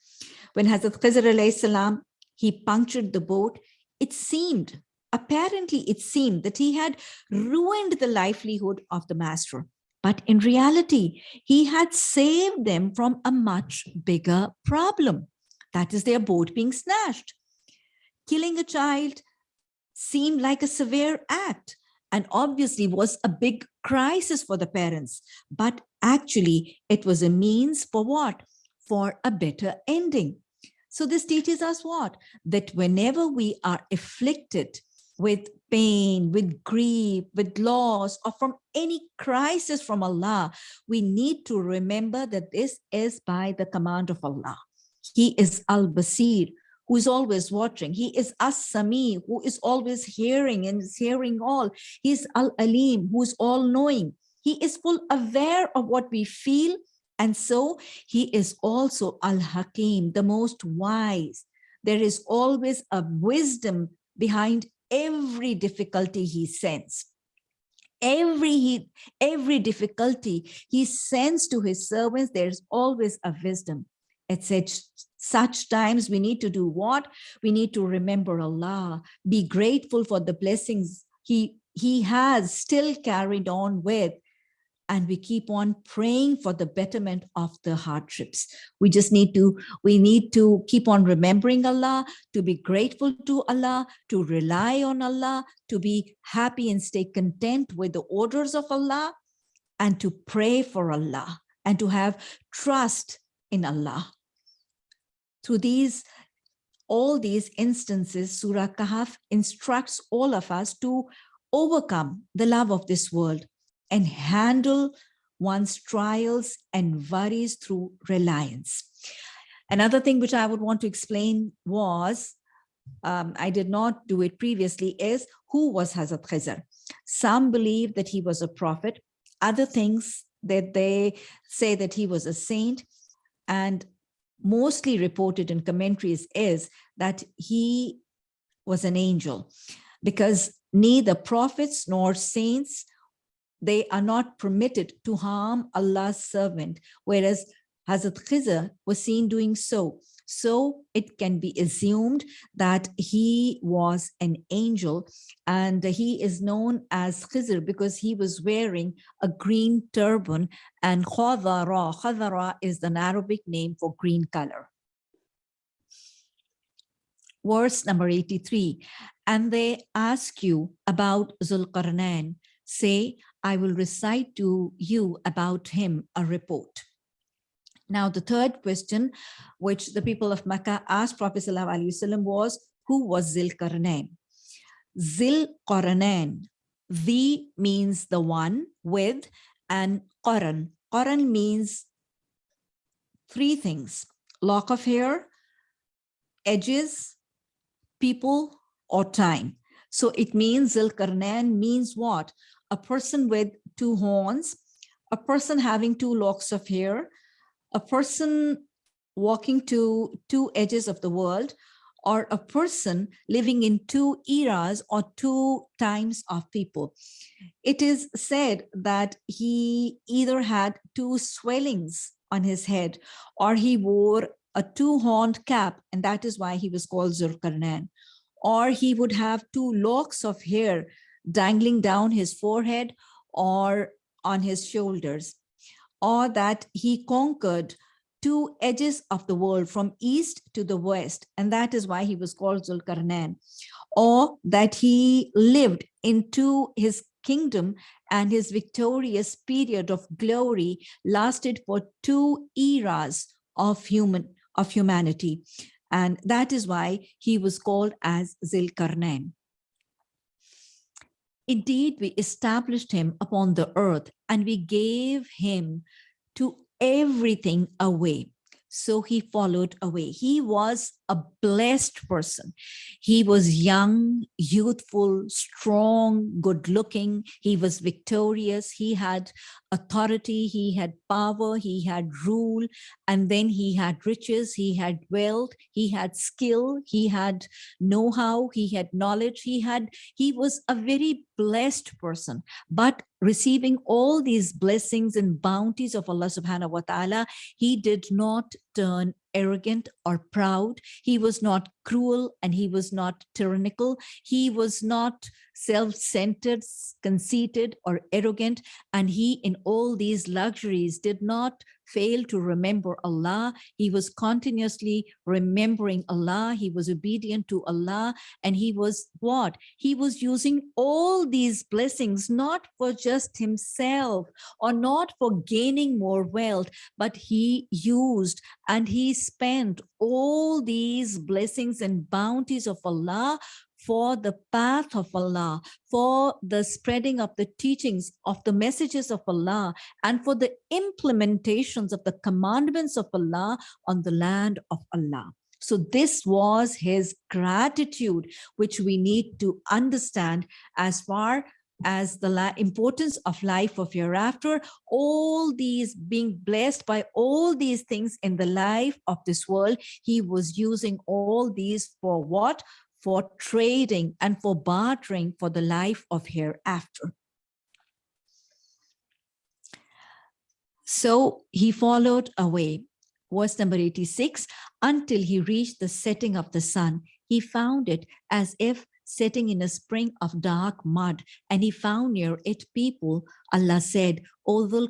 When Hazrat Khizr salam, he punctured the boat, it seemed, apparently it seemed that he had ruined the livelihood of the master. But in reality, he had saved them from a much bigger problem. That is their boat being snatched. Killing a child seemed like a severe act and obviously was a big crisis for the parents. But Actually, it was a means for what? For a better ending. So this teaches us what? That whenever we are afflicted with pain, with grief, with loss, or from any crisis from Allah, we need to remember that this is by the command of Allah. He is Al-Basir, who is always watching. He is As-Sami, who is always hearing and is hearing all. He is Al-Alim, who is all-knowing. He is full aware of what we feel. And so he is also Al-Hakim, the most wise. There is always a wisdom behind every difficulty he sends. Every, every difficulty he sends to his servants, there's always a wisdom. At such, such times, we need to do what? We need to remember Allah, be grateful for the blessings he, he has still carried on with, and we keep on praying for the betterment of the hardships. We just need to, we need to keep on remembering Allah, to be grateful to Allah, to rely on Allah, to be happy and stay content with the orders of Allah, and to pray for Allah, and to have trust in Allah. Through these, all these instances, Surah Kahf instructs all of us to overcome the love of this world and handle one's trials and worries through reliance. Another thing which I would want to explain was, um, I did not do it previously, is who was Hazrat Khizr? Some believe that he was a prophet, other things that they say that he was a saint, and mostly reported in commentaries is that he was an angel because neither prophets nor saints they are not permitted to harm Allah's servant, whereas Hazrat Khizr was seen doing so. So it can be assumed that he was an angel and he is known as Khizr because he was wearing a green turban and Khadara, Khadara is an Arabic name for green color. Verse number 83, and they ask you about Zulqarnain, say, I will recite to you about him a report. Now, the third question, which the people of Mecca asked Prophet ﷺ was, who was Zilkarnain? Zilqarnain, the means the one with, and Qaran. Qaran means three things, lock of hair, edges, people, or time. So it means Zilkarnain means what? a person with two horns, a person having two locks of hair, a person walking to two edges of the world, or a person living in two eras or two times of people. It is said that he either had two swellings on his head or he wore a two-horned cap, and that is why he was called Zulkarnain. Or he would have two locks of hair dangling down his forehead or on his shoulders, or that he conquered two edges of the world from east to the west, and that is why he was called Zulkarnain, or that he lived into his kingdom and his victorious period of glory lasted for two eras of human of humanity and that is why he was called as Zilkarnain. Indeed, we established him upon the earth and we gave him to everything away. So he followed away. He was a blessed person. He was young, youthful, strong, good looking. He was victorious. He had authority, he had power, he had rule, and then he had riches, he had wealth, he had skill, he had know-how, he had knowledge, he had, he was a very blessed person, but receiving all these blessings and bounties of Allah subhanahu wa ta'ala, he did not turn arrogant or proud. He was not cruel and he was not tyrannical. He was not self-centered, conceited or arrogant. And he in all these luxuries did not failed to remember Allah. He was continuously remembering Allah. He was obedient to Allah. And he was what? He was using all these blessings, not for just himself or not for gaining more wealth, but he used and he spent all these blessings and bounties of Allah for the path of Allah, for the spreading of the teachings of the messages of Allah, and for the implementations of the commandments of Allah on the land of Allah. So this was his gratitude, which we need to understand as far as the importance of life of hereafter, all these being blessed by all these things in the life of this world, he was using all these for what? For trading and for bartering for the life of hereafter. So he followed away, verse number 86, until he reached the setting of the sun. He found it as if setting in a spring of dark mud, and he found near it people. Allah said, O Dhul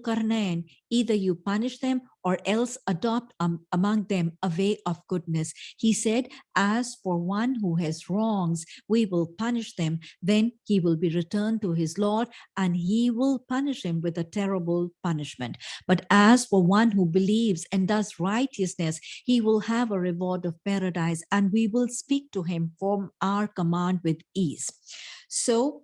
either you punish them or else adopt um, among them a way of goodness. He said, as for one who has wrongs, we will punish them. Then he will be returned to his Lord and he will punish him with a terrible punishment. But as for one who believes and does righteousness, he will have a reward of paradise and we will speak to him from our command with ease. So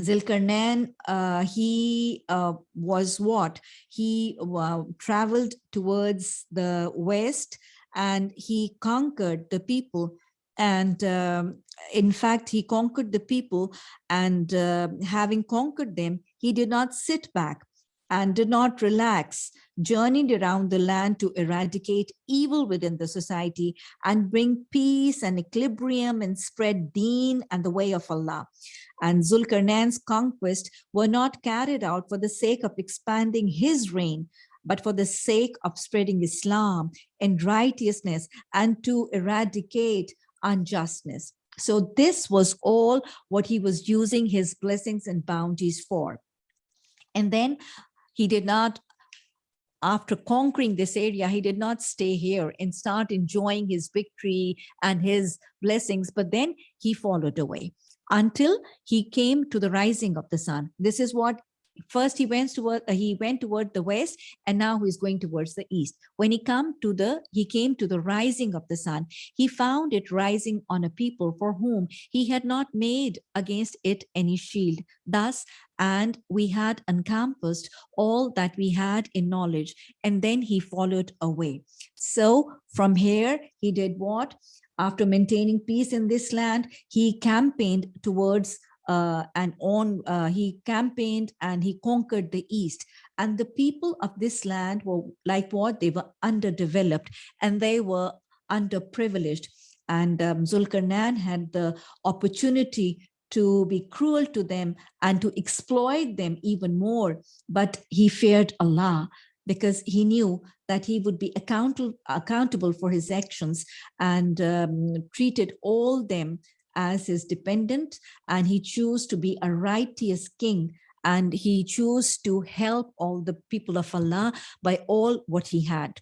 Zulkarnain, uh, he uh, was what? He uh, traveled towards the west and he conquered the people. And um, in fact, he conquered the people and uh, having conquered them, he did not sit back and did not relax, journeyed around the land to eradicate evil within the society and bring peace and equilibrium and spread deen and the way of Allah. And Zulkarnain's conquest were not carried out for the sake of expanding his reign, but for the sake of spreading Islam and righteousness and to eradicate unjustness. So this was all what he was using his blessings and bounties for. And then he did not, after conquering this area, he did not stay here and start enjoying his victory and his blessings, but then he followed away until he came to the rising of the sun. This is what first he went toward uh, he went toward the west and now he's going towards the east. When he come to the he came to the rising of the sun. He found it rising on a people for whom he had not made against it any shield. Thus and we had encompassed all that we had in knowledge and then he followed away. So from here he did what? After maintaining peace in this land he campaigned towards uh, and on uh, he campaigned and he conquered the east. And the people of this land were like what? They were underdeveloped and they were underprivileged. And um, Zulkarnain had the opportunity to be cruel to them and to exploit them even more but he feared Allah because he knew that he would be accountable accountable for his actions and um, treated all them as his dependent and he chose to be a righteous king and he chose to help all the people of Allah by all what he had.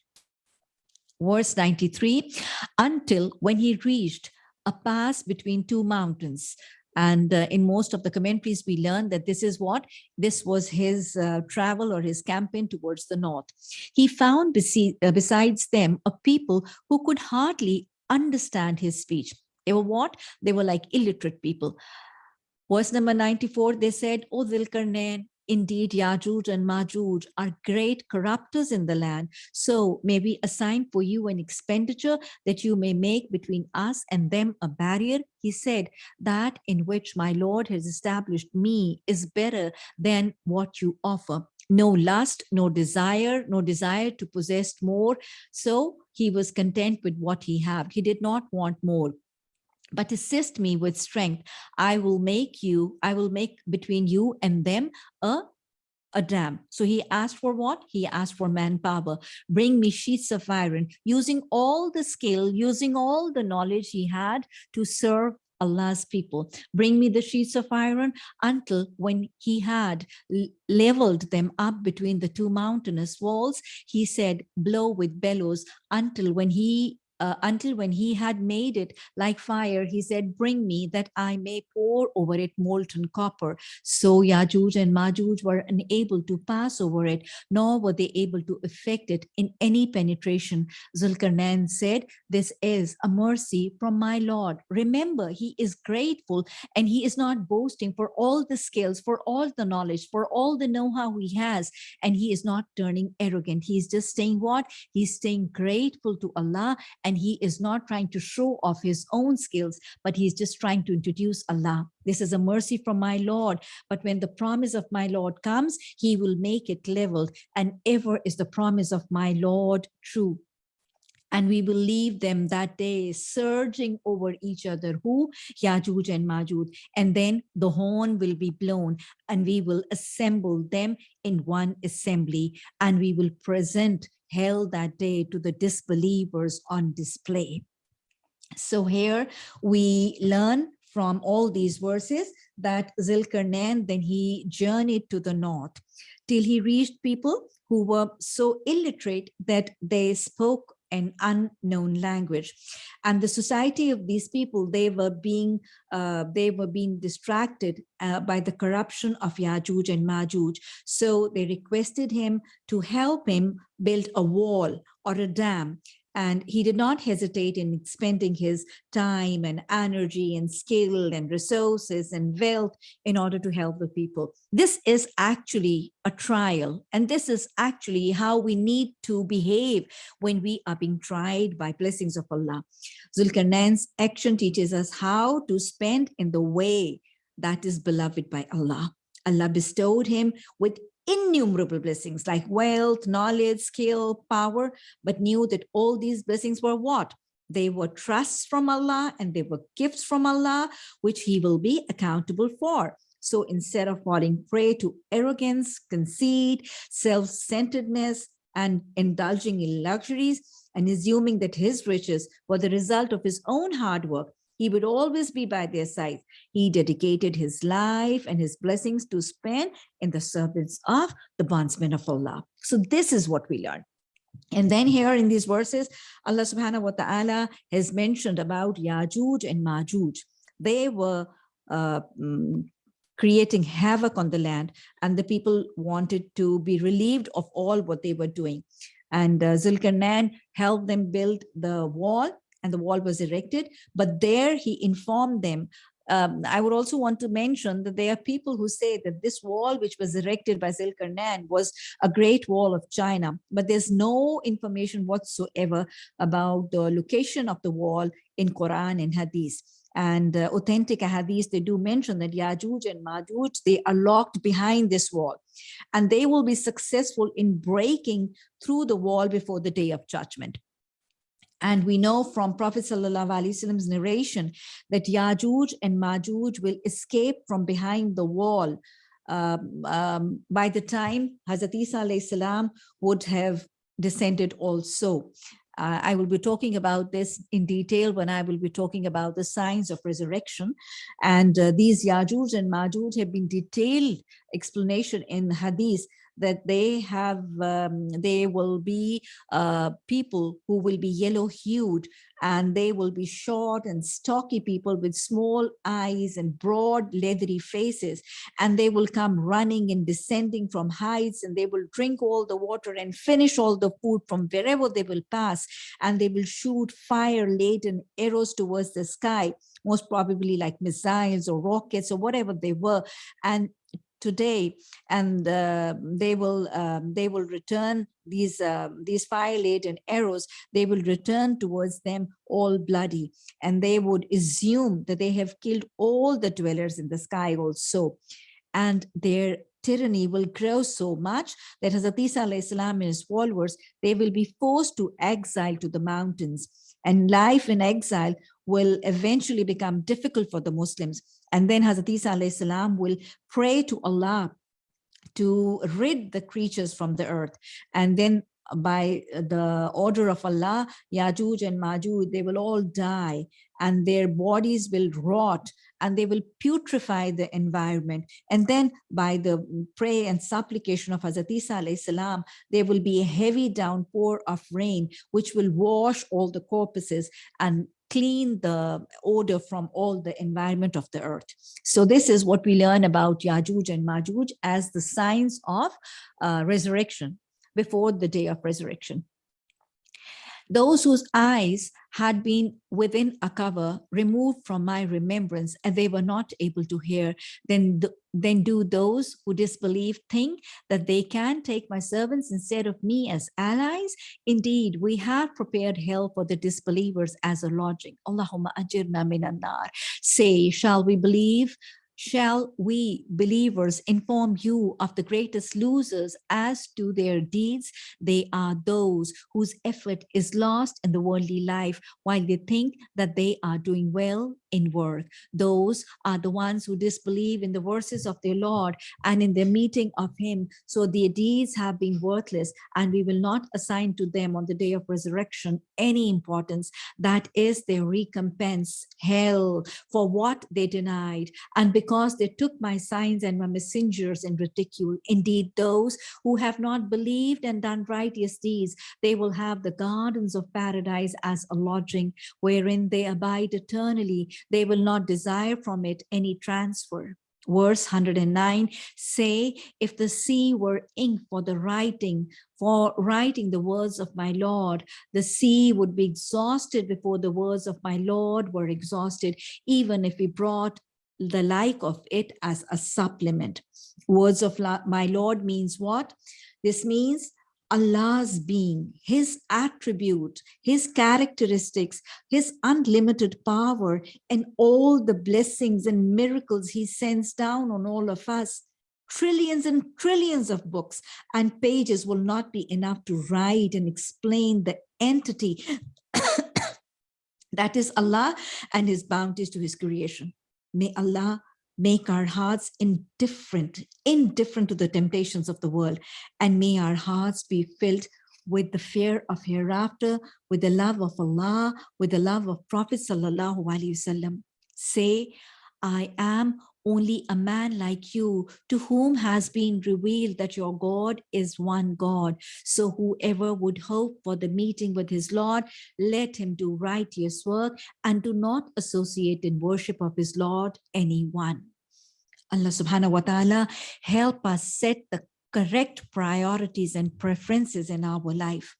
Verse 93, until when he reached a pass between two mountains. And uh, in most of the commentaries, we learn that this is what, this was his uh, travel or his campaign towards the north. He found uh, besides them a people who could hardly understand his speech. They were what? They were like illiterate people. Verse number 94, they said, O Dhilkarnain, indeed Yajuj and Majuj are great corruptors in the land. So may we assign for you an expenditure that you may make between us and them a barrier. He said, that in which my Lord has established me is better than what you offer no lust, no desire, no desire to possess more. So he was content with what he had. He did not want more but assist me with strength. I will make you, I will make between you and them a a dam. So he asked for what? He asked for manpower. Bring me sheets of iron, using all the skill, using all the knowledge he had to serve Allah's people. Bring me the sheets of iron until when he had leveled them up between the two mountainous walls, he said, blow with bellows until when he uh, until when he had made it like fire, he said, bring me that I may pour over it molten copper. So Yajuj and Majuj were unable to pass over it, nor were they able to affect it in any penetration. Zulkarnain said, this is a mercy from my Lord. Remember, he is grateful and he is not boasting for all the skills, for all the knowledge, for all the know-how he has. And he is not turning arrogant. He's just saying what? He's staying grateful to Allah and he is not trying to show off his own skills, but he's just trying to introduce Allah. This is a mercy from my Lord. But when the promise of my Lord comes, he will make it leveled and ever is the promise of my Lord true and we will leave them that day surging over each other. Who? Yajuj and Majuj and then the horn will be blown and we will assemble them in one assembly and we will present hell that day to the disbelievers on display. So here we learn from all these verses that Zulkarnain, then he journeyed to the north. Till he reached people who were so illiterate that they spoke an unknown language. And the society of these people they were being uh, they were being distracted uh, by the corruption of Yajuj and Majuj so they requested him to help him build a wall or a dam and he did not hesitate in expending his time and energy and skill and resources and wealth in order to help the people. This is actually a trial. And this is actually how we need to behave when we are being tried by blessings of Allah. Zulkarnain's action teaches us how to spend in the way that is beloved by Allah. Allah bestowed him with innumerable blessings like wealth, knowledge, skill, power, but knew that all these blessings were what? They were trusts from Allah and they were gifts from Allah, which he will be accountable for. So instead of falling prey to arrogance, conceit, self-centeredness, and indulging in luxuries, and assuming that his riches were the result of his own hard work, he would always be by their side. He dedicated his life and his blessings to spend in the service of the bondsmen of Allah. So this is what we learn. And then here in these verses, Allah subhanahu wa ta'ala has mentioned about Yajuj and Majuj. They were uh, mm, creating havoc on the land and the people wanted to be relieved of all what they were doing. And uh, Zulkarnain helped them build the wall and the wall was erected. But there he informed them um, I would also want to mention that there are people who say that this wall, which was erected by Zulkarnain, was a great wall of China, but there's no information whatsoever about the location of the wall in Quran and Hadith. And uh, authentic Hadith, they do mention that Yajuj and Majuj, they are locked behind this wall, and they will be successful in breaking through the wall before the day of judgment. And we know from Prophet Wasallam's narration that Yajuj and Majuj will escape from behind the wall um, um, by the time Hazrat Isa would have descended also. Uh, I will be talking about this in detail when I will be talking about the signs of resurrection. And uh, these Yajuj and Majuj have been detailed explanation in Hadith that they have um, they will be uh, people who will be yellow hued and they will be short and stocky people with small eyes and broad leathery faces. And they will come running and descending from heights and they will drink all the water and finish all the food from wherever they will pass. And they will shoot fire laden arrows towards the sky most probably like missiles or rockets or whatever they were. And today and uh, they will um, they will return these uh, these fire laden arrows. They will return towards them all bloody and they would assume that they have killed all the dwellers in the sky also. And their tyranny will grow so much that Hazrat Isa and his followers, they will be forced to exile to the mountains. And life in exile will eventually become difficult for the Muslims. And then Hazrat Isa salam will pray to Allah to rid the creatures from the earth. And then by the order of Allah, Yajuj and Majuj, they will all die and their bodies will rot and they will putrefy the environment. And then by the prayer and supplication of Hazrat Isa salam, there will be a heavy downpour of rain, which will wash all the corpses and clean the odor from all the environment of the earth. So this is what we learn about Yajuj and Majuj as the signs of uh, resurrection before the day of resurrection. Those whose eyes had been within a cover removed from my remembrance and they were not able to hear, then, then do those who disbelieve think that they can take my servants instead of me as allies? Indeed, we have prepared hell for the disbelievers as a lodging. Allahumma ajirna minan nar. Say, shall we believe shall we believers inform you of the greatest losers as to their deeds? They are those whose effort is lost in the worldly life while they think that they are doing well in worth. Those are the ones who disbelieve in the verses of their Lord and in their meeting of him. So their deeds have been worthless and we will not assign to them on the day of resurrection any importance. That is their recompense, hell, for what they denied. And because they took my signs and my messengers in ridicule, indeed those who have not believed and done righteous deeds, they will have the gardens of paradise as a lodging wherein they abide eternally. They will not desire from it any transfer. Verse 109 say, if the sea were ink for the writing, for writing the words of my Lord, the sea would be exhausted before the words of my Lord were exhausted, even if we brought the like of it as a supplement. Words of my Lord means what? This means Allah's being, his attribute, his characteristics, his unlimited power, and all the blessings and miracles he sends down on all of us. Trillions and trillions of books and pages will not be enough to write and explain the entity that is Allah and his bounties to his creation. May Allah make our hearts indifferent, indifferent to the temptations of the world, and may our hearts be filled with the fear of hereafter, with the love of Allah, with the love of Prophet Sallallahu Alaihi Wasallam. Say, I am only a man like you to whom has been revealed that your God is one God. So whoever would hope for the meeting with his Lord, let him do righteous work and do not associate in worship of his Lord anyone. Allah subhanahu wa ta'ala help us set the correct priorities and preferences in our life.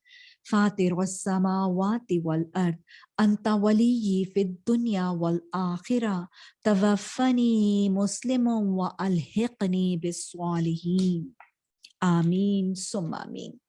فاطر السماوات والأرض أنت ولي في الدنيا والآخرة. توفني مسلما وألحقني بالصالحين. آمين ثم آمين.